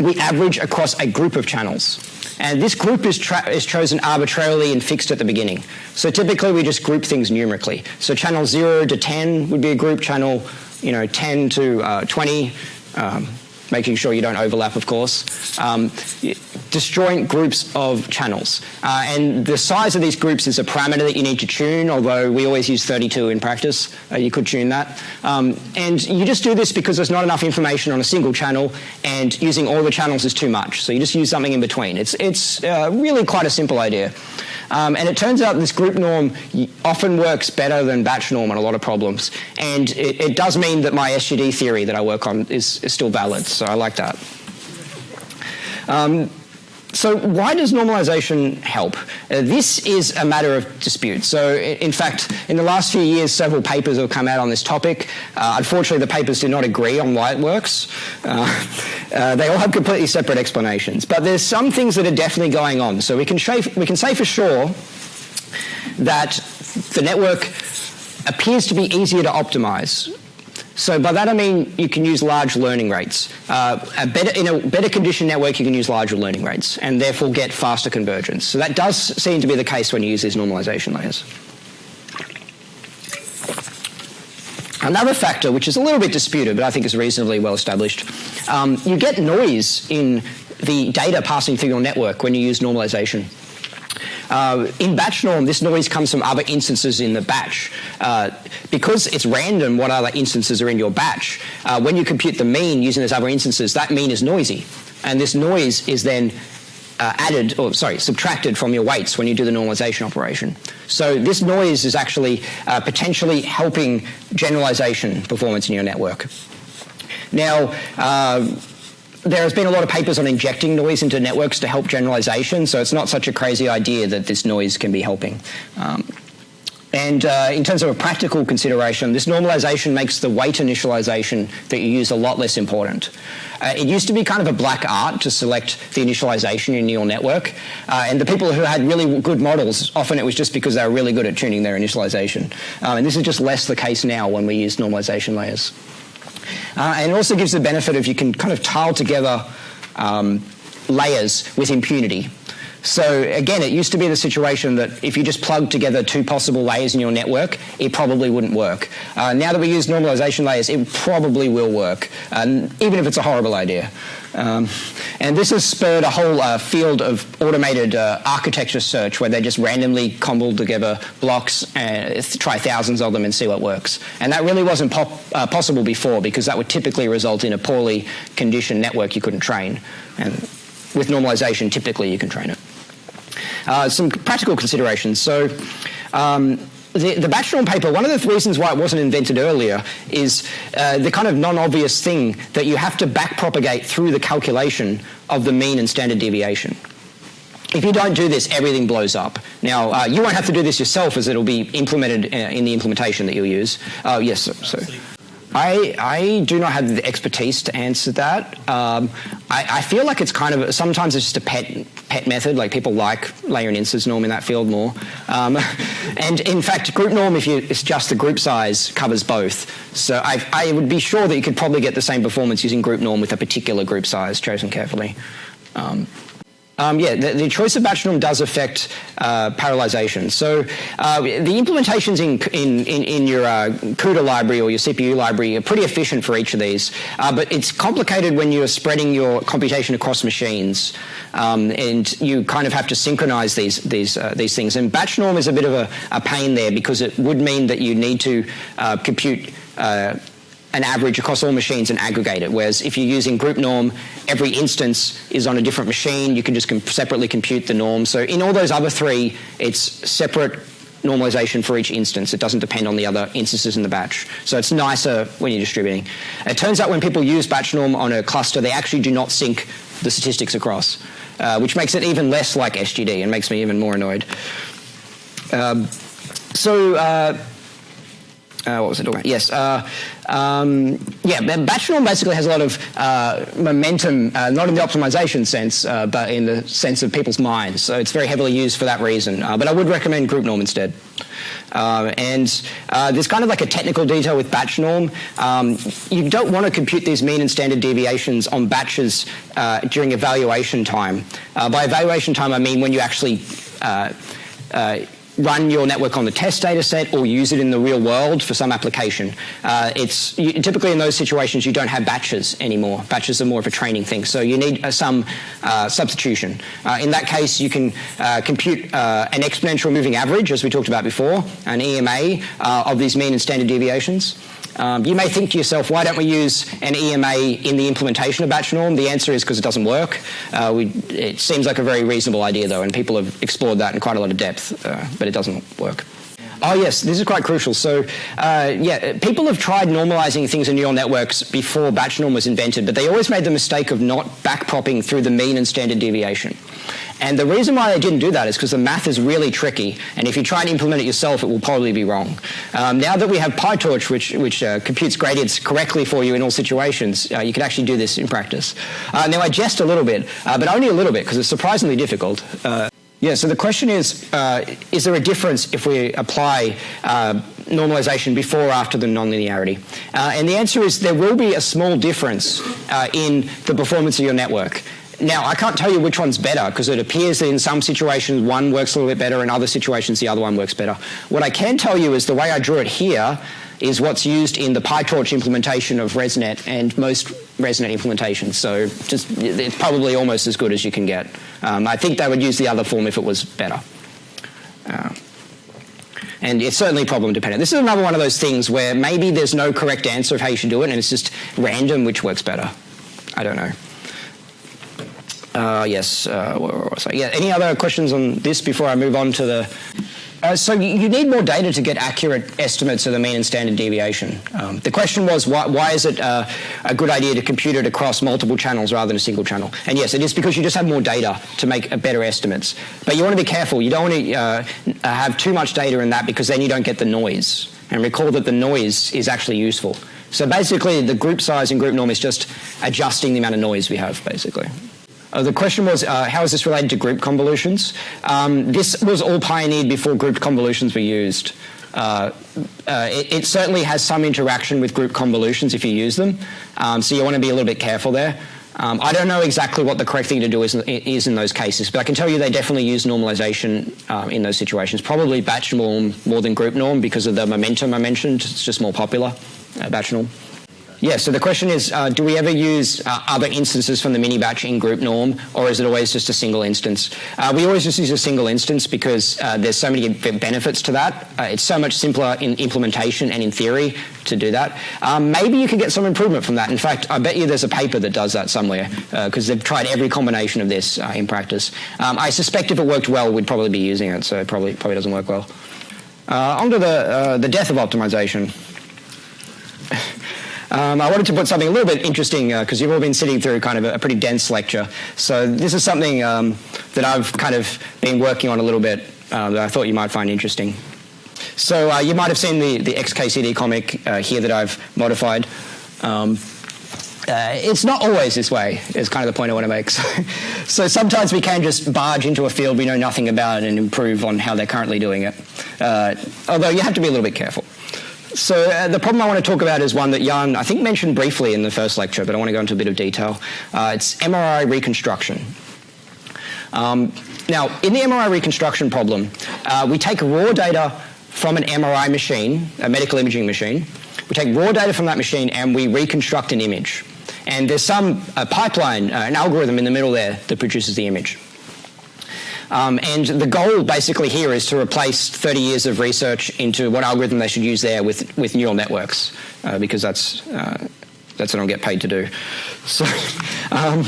we average across a group of channels. And this group is, is, chosen arbitrarily and fixed at the beginning. So typically we just group things numerically. So channel 0 to 10 would be a group, channel you know, 10 to uh, 20, um, making sure you don't overlap, of course. Um, disjoint groups of channels. Uh, and the size of these groups is a parameter that you need to tune, although we always use 32 in practice. Uh, you could tune that. Um, and you just do this because there's not enough information on a single channel, and using all the channels is too much. So you just use something in between. It's, it's uh, really quite a simple idea. Um, and it turns out this group norm often works better than batch norm on a lot of problems. And it, it does mean that my SGD theory that I work on is, is still valid. So I like that. Um, so why does normalization help? Uh, this is a matter of dispute. So in fact, in the last few years, several papers have come out on this topic. Uh, unfortunately, the papers do not agree on why it works. Uh, uh they all have completely separate explanations. But there's some things that are definitely going on. So we can, we can say for sure that the network appears to be easier to optimize So by that I mean you can use large learning rates. Uh, a better, in a better conditioned network, you can use larger learning rates and therefore get faster convergence. So that does seem to be the case when you use these normalization layers. Another factor, which is a little bit disputed, but I think is reasonably well established, um, you get noise in the data passing through your network when you use normalization. Uh, in batch norm, this noise comes from other instances in the batch. Uh, because it's random what other instances are in your batch, uh, when you compute the mean using those other instances, that mean is noisy. And this noise is then uh, added, or sorry, subtracted from your weights when you do the normalization operation. So this noise is actually uh, potentially helping generalization performance in your network. Now, uh, there has been a lot of papers on injecting noise into networks to help generalization, so it's not such a crazy idea that this noise can be helping. Um, and uh, in terms of a practical consideration, this normalization makes the weight initialization that you use a lot less important. Uh, it used to be kind of a black art to select the initialization in your network, uh, and the people who had really good models, often it was just because they were really good at tuning their initialization. Um, and this is just less the case now when we use normalization layers. Uh, and it also gives the benefit of you can kind of tile together um, layers with impunity. So again, it used to be the situation that if you just plugged together two possible layers in your network, it probably wouldn't work. Uh, now that we use normalization layers, it probably will work, uh, even if it's a horrible idea. Um, and this has spurred a whole uh, field of automated uh, architecture search where they just randomly cobble together blocks and try thousands of them and see what works. And that really wasn't pop, uh, possible before because that would typically result in a poorly conditioned network you couldn't train. And with normalization, typically you can train it. Uh, some practical considerations. So um, the, the batch norm paper, one of the reasons why it wasn't invented earlier is uh, the kind of non-obvious thing that you have to backpropagate through the calculation of the mean and standard deviation. If you don't do this, everything blows up. Now, uh, you won't have to do this yourself as it'll be implemented uh, in the implementation that you'll use. Uh, yes, sir. I, I do not have the expertise to answer that. Um, I, I, feel like it's kind of sometimes it's just a pet pet method. Like people like layer and instance norm in that field more. Um, and in fact, group norm, if you it's just the group size, covers both. So I, I would be sure that you could probably get the same performance using group norm with a particular group size chosen carefully. Um, um, yeah, the, the, choice of batch norm does affect uh, parallelization. So uh, the implementations in, in, in, in your uh, CUDA library or your CPU library are pretty efficient for each of these, uh, but it's complicated when you're spreading your computation across machines, um, and you kind of have to synchronize these, these, uh, these things. And batch norm is a bit of a, a, pain there because it would mean that you need to uh, compute an average across all machines and aggregate it. Whereas if you're using group norm, every instance is on a different machine. You can just comp separately compute the norm. So in all those other three, it's separate normalization for each instance. It doesn't depend on the other instances in the batch. So it's nicer when you're distributing. It turns out when people use batch norm on a cluster, they actually do not sync the statistics across, uh, which makes it even less like SGD and makes me even more annoyed. Um, so uh, uh, what was it about? Yes. Uh, um, yeah, batch norm basically has a lot of uh, momentum, uh, not in the optimization sense, uh, but in the sense of people's minds. So it's very heavily used for that reason. Uh, but I would recommend group norm instead. and there's kind of like a technical detail with batch norm. Um, you don't want to compute these mean and standard deviations on batches during evaluation time. by evaluation time, I mean when you actually run your network on the test data set or use it in the real world for some application. Uh, it's you, typically in those situations you don't have batches anymore. Batches are more of a training thing, so you need uh, some uh, substitution. Uh, in that case, you can uh, compute uh, an exponential moving average, as we talked about before, an EMA of these mean and standard deviations. Um, you may think to yourself, why don't we use an EMA in the implementation of batch norm? The answer is because it doesn't work. Uh, we, it seems like a very reasonable idea, though, and people have explored that in quite a lot of depth, uh, but it doesn't work. Oh yes, this is quite crucial. So, uh, yeah, people have tried normalizing things in neural networks before batch norm was invented, but they always made the mistake of not backpropping through the mean and standard deviation. And the reason why they didn't do that is because the math is really tricky, and if you try and implement it yourself, it will probably be wrong. Um, now that we have PyTorch, which, which uh, computes gradients correctly for you in all situations, uh, you can actually do this in practice. Uh, now I jest a little bit, uh, but only a little bit, because it's surprisingly difficult. Yeah, so the question is, uh, is there a difference if we apply uh, normalization before or after the nonlinearity? Uh, and the answer is there will be a small difference uh, in the performance of your network. Now, I can't tell you which one's better because it appears that in some situations one works a little bit better, in other situations the other one works better. What I can tell you is the way I drew it here is what's used in the PyTorch implementation of ResNet and most ResNet implementation. So just it's probably almost as good as you can get. Um, I think they would use the other form if it was better. Uh, and it's certainly problem dependent. This is another one of those things where maybe there's no correct answer of how you should do it, and it's just random which works better. I don't know. Uh, yes. Uh, yeah. Any other questions on this before I move on to the? Uh, so you need more data to get accurate estimates of the mean and standard deviation. Um, the question was why, why is it uh, a good idea to compute it across multiple channels rather than a single channel? And yes, it is because you just have more data to make a better estimates. But you want to be careful. You don't want to uh, have too much data in that because then you don't get the noise. And recall that the noise is actually useful. So basically, the group size and group norm is just adjusting the amount of noise we have, basically. Uh, the question was, uh, how is this related to group convolutions? Um, this was all pioneered before group convolutions were used. Uh, uh, it, it, certainly has some interaction with group convolutions if you use them, um, so you want to be a little bit careful there. Um, I don't know exactly what the correct thing to do is, is, in those cases, but I can tell you they definitely use normalization um, in those situations. Probably batch norm more than group norm because of the momentum I mentioned. It's just more popular, uh, batch norm. Yeah, so the question is, uh, do we ever use uh, other instances from the mini batch in group norm, or is it always just a single instance? Uh, we always just use a single instance because uh, there's so many benefits to that. Uh, it's so much simpler in implementation and in theory to do that. Um, maybe you could get some improvement from that. In fact, I bet you there's a paper that does that somewhere because uh, they've tried every combination of this in practice. Um, I suspect if it worked well, we'd probably be using it, so it probably, probably doesn't work well. on to the, the death of optimization. Um, I wanted to put something a little bit interesting because uh, you've all been sitting through kind of a, a pretty dense lecture. So this is something um, that I've kind of been working on a little bit uh, that I thought you might find interesting. So uh, you might have seen the, the XKCD comic uh, here that I've modified. Um, uh, it's not always this way, is kind of the point I want to make. So, so, sometimes we can just barge into a field we know nothing about and improve on how they're currently doing it. Uh, although you have to be a little bit careful. So uh, the problem I want to talk about is one that Yann, I think, mentioned briefly in the first lecture, but I want to go into a bit of detail. Uh, it's MRI reconstruction. Um, now, in the MRI reconstruction problem, uh, we take raw data from an MRI machine, a medical imaging machine. We take raw data from that machine and we reconstruct an image. And there's some pipeline, uh, an algorithm in the middle there that produces the image. Um, and the goal basically here is to replace 30 years of research into what algorithm they should use there with, with neural networks, uh, because that's, uh, that's what I'll get paid to do. So, um,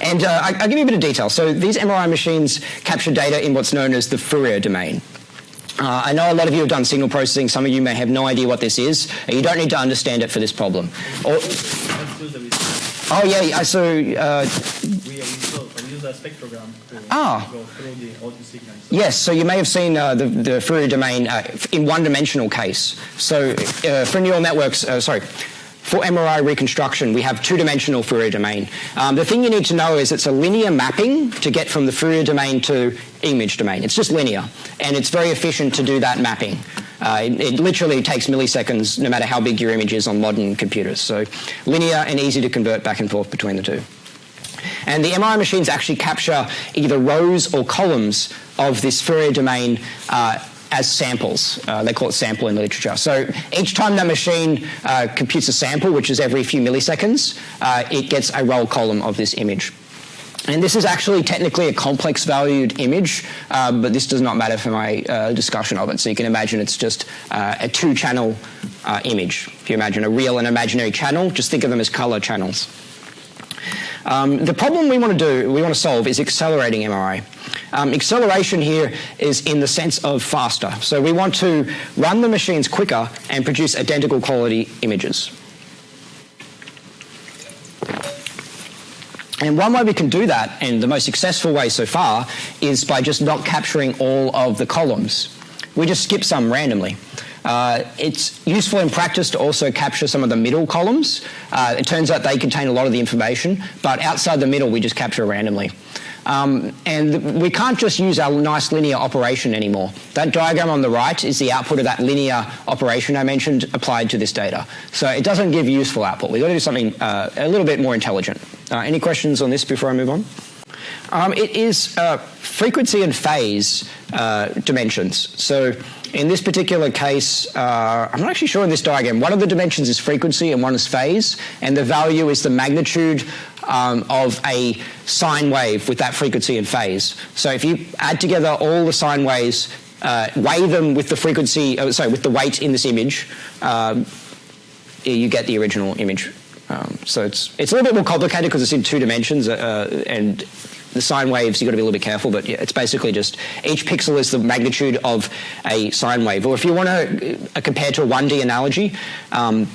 and uh, I, will give you a bit of detail. So these MRI machines capture data in what's known as the Fourier domain. Uh, I know a lot of you have done signal processing. Some of you may have no idea what this is. You don't need to understand it for this problem. Or, oh yeah, so uh, a spectrogram to ah. go through the audio signals. Yes, so you may have seen uh, the, the Fourier domain uh, in one-dimensional case. So uh, for neural networks, uh, sorry, for MRI reconstruction, we have two-dimensional Fourier domain. Um, the thing you need to know is it's a linear mapping to get from the Fourier domain to image domain. It's just linear, and it's very efficient to do that mapping. Uh, it, it, literally takes milliseconds no matter how big your image is on modern computers. So linear and easy to convert back and forth between the two. And the MRI machines actually capture either rows or columns of this Fourier domain uh, as samples. Uh, they call it sample in the literature. So each time that machine uh, computes a sample, which is every few milliseconds, uh, it gets a row column of this image. And this is actually technically a complex valued image, uh, but this does not matter for my uh, discussion of it. So you can imagine it's just uh, a two channel uh, image. If you imagine a real and imaginary channel, just think of them as color channels. Um, the problem we want to do, we want to solve, is accelerating MRI. Um, acceleration here is in the sense of faster. So we want to run the machines quicker and produce identical quality images. And one way we can do that, and the most successful way so far, is by just not capturing all of the columns. We just skip some randomly. Uh, it's useful in practice to also capture some of the middle columns. Uh, it turns out they contain a lot of the information, but outside the middle we just capture randomly. Um, and we can't just use our nice linear operation anymore. That diagram on the right is the output of that linear operation I mentioned applied to this data. So it doesn't give useful output. We've got to do something uh, a little bit more intelligent. Uh, any questions on this before I move on? Um, it is uh, frequency and phase uh, dimensions. So in this particular case, uh, I'm not actually sure in this diagram, one of the dimensions is frequency and one is phase, and the value is the magnitude um, of a sine wave with that frequency and phase. So if you add together all the sine waves, uh, weigh them with the frequency, uh, sorry, with the weight in this image, um, you get the original image. Um, so it's it's a little bit more complicated because it's in two dimensions, uh, and the sine waves, you've got to be a little bit careful, but it's basically just each pixel is the magnitude of a sine wave. Or if you want to uh, compare to a 1D analogy, um,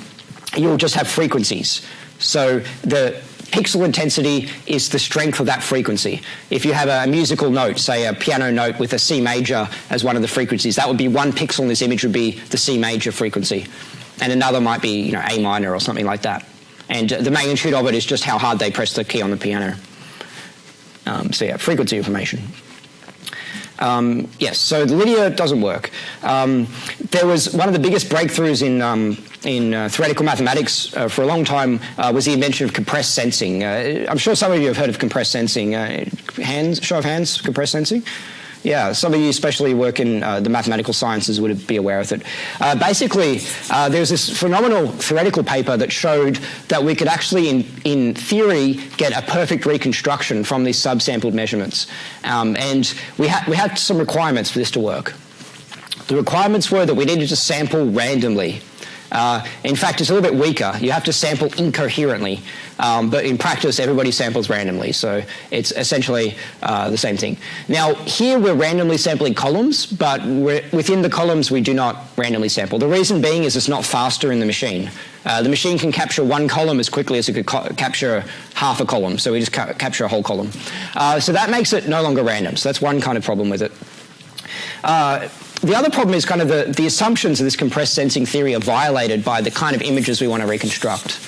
you'll just have frequencies. So the pixel intensity is the strength of that frequency. If you have a musical note, say a piano note with a C major as one of the frequencies, that would be one pixel in this image would be the C major frequency. And another might be you know, A minor or something like that. And the magnitude of it is just how hard they press the key on the piano. Um, so yeah, frequency information. Um, yes, so the linear doesn't work. Um, there was one of the biggest breakthroughs in, um, in uh, theoretical mathematics uh, for a long time uh, was the invention of compressed sensing. Uh, I'm sure some of you have heard of compressed sensing. Uh, hands, show of hands, compressed sensing? Yeah, some of you especially work in uh, the mathematical sciences would be aware of it. Uh, basically, uh, there's this phenomenal theoretical paper that showed that we could actually, in, in theory, get a perfect reconstruction from these subsampled measurements. Um, and we, ha we had some requirements for this to work. The requirements were that we needed to sample randomly uh, in fact, it's a little bit weaker. You have to sample incoherently, um, but in practice, everybody samples randomly, so it's essentially uh, the same thing. Now, here we're randomly sampling columns, but within the columns, we do not randomly sample. The reason being is it's not faster in the machine. Uh, the machine can capture one column as quickly as it could capture half a column, so we just ca capture a whole column. Uh, so that makes it no longer random, so that's one kind of problem with it. Uh, the other problem is kind of the, the assumptions of this compressed sensing theory are violated by the kind of images we want to reconstruct.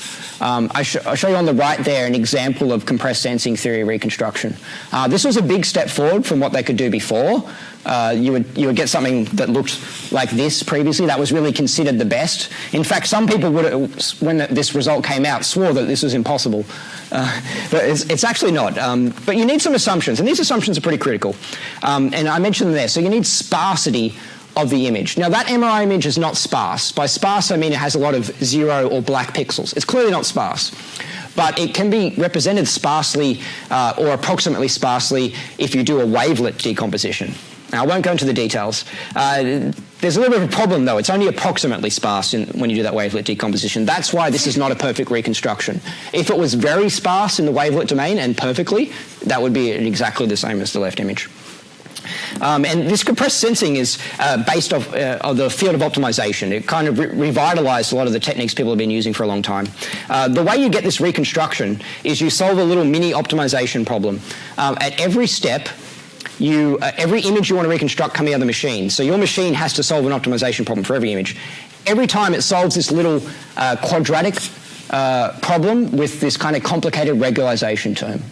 Um, I sh I'll show you on the right there an example of compressed sensing theory reconstruction. Uh, this was a big step forward from what they could do before. Uh, you, would, you would get something that looked like this previously. That was really considered the best. In fact, some people would, when this result came out, swore that this was impossible. Uh, but it's, it's, actually not. Um, but you need some assumptions, and these assumptions are pretty critical. Um, and I mentioned them there. So you need sparsity of the image. Now that MRI image is not sparse. By sparse I mean it has a lot of zero or black pixels. It's clearly not sparse. But it can be represented sparsely uh, or approximately sparsely if you do a wavelet decomposition. Now, I won't go into the details. Uh, there's a little bit of a problem, though. It's only approximately sparse in, when you do that wavelet decomposition. That's why this is not a perfect reconstruction. If it was very sparse in the wavelet domain and perfectly, that would be exactly the same as the left image. Um, and this compressed sensing is uh, based off uh, of the field of optimization. It kind of re revitalized a lot of the techniques people have been using for a long time. Uh, the way you get this reconstruction is you solve a little mini optimization problem. Um, at every step, you, uh, every image you want to reconstruct coming out of the machine. So your machine has to solve an optimization problem for every image. Every time it solves this little uh, quadratic uh, problem with this kind of complicated regularization term.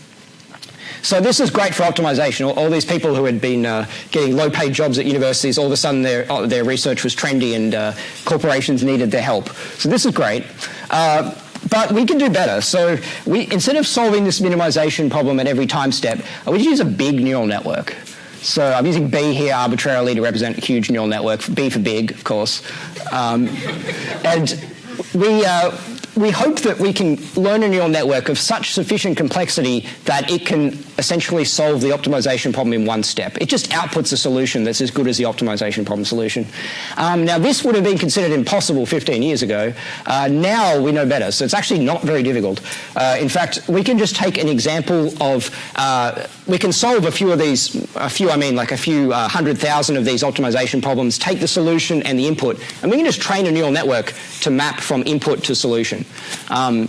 So this is great for optimization. All, all these people who had been uh, getting low-paid jobs at universities, all of a sudden their, uh, their research was trendy and uh, corporations needed their help. So this is great. Uh, but we can do better. So we, instead of solving this minimization problem at every time step, we use a big neural network. So I'm using B here arbitrarily to represent a huge neural network, B for big, of course. Um, and we, uh, we hope that we can learn a neural network of such sufficient complexity that it can essentially solve the optimization problem in one step. It just outputs a solution that's as good as the optimization problem solution. Um, now, this would have been considered impossible 15 years ago. Uh, now we know better, so it's actually not very difficult. Uh, in fact, we can just take an example of, uh, we can solve a few of these, a few, I mean like a few uh, hundred thousand of these optimization problems, take the solution and the input, and we can just train a neural network to map from input to solution. Um,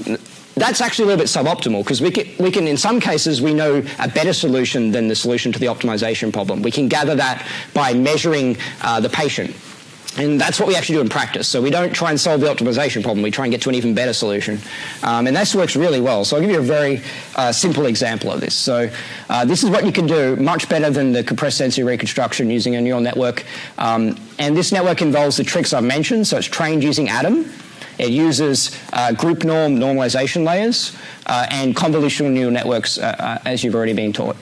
that's actually a little bit suboptimal because we can, we can, in some cases, we know a better solution than the solution to the optimization problem. We can gather that by measuring uh, the patient. And that's what we actually do in practice. So we don't try and solve the optimization problem. We try and get to an even better solution. Um, and this works really well. So I'll give you a very uh, simple example of this. So uh, this is what you can do much better than the compressed sensing reconstruction using a neural network. Um, and this network involves the tricks I've mentioned. So it's trained using ADAM. It uses uh, group norm normalization layers uh, and convolutional neural networks, uh, uh, as you've already been taught.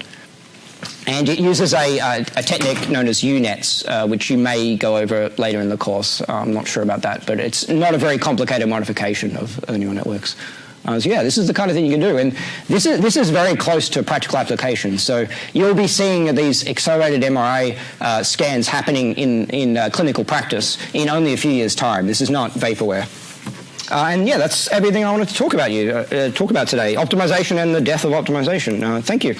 And it uses a, a, a technique known as UNets, uh, which you may go over later in the course. I'm not sure about that, but it's not a very complicated modification of uh, neural networks. Uh, so yeah, this is the kind of thing you can do, and this is this is very close to practical application. So you'll be seeing these accelerated MRI uh, scans happening in in uh, clinical practice in only a few years' time. This is not vaporware. Uh, and yeah, that's everything I wanted to talk about you uh, talk about today: optimization and the death of optimization. thank you.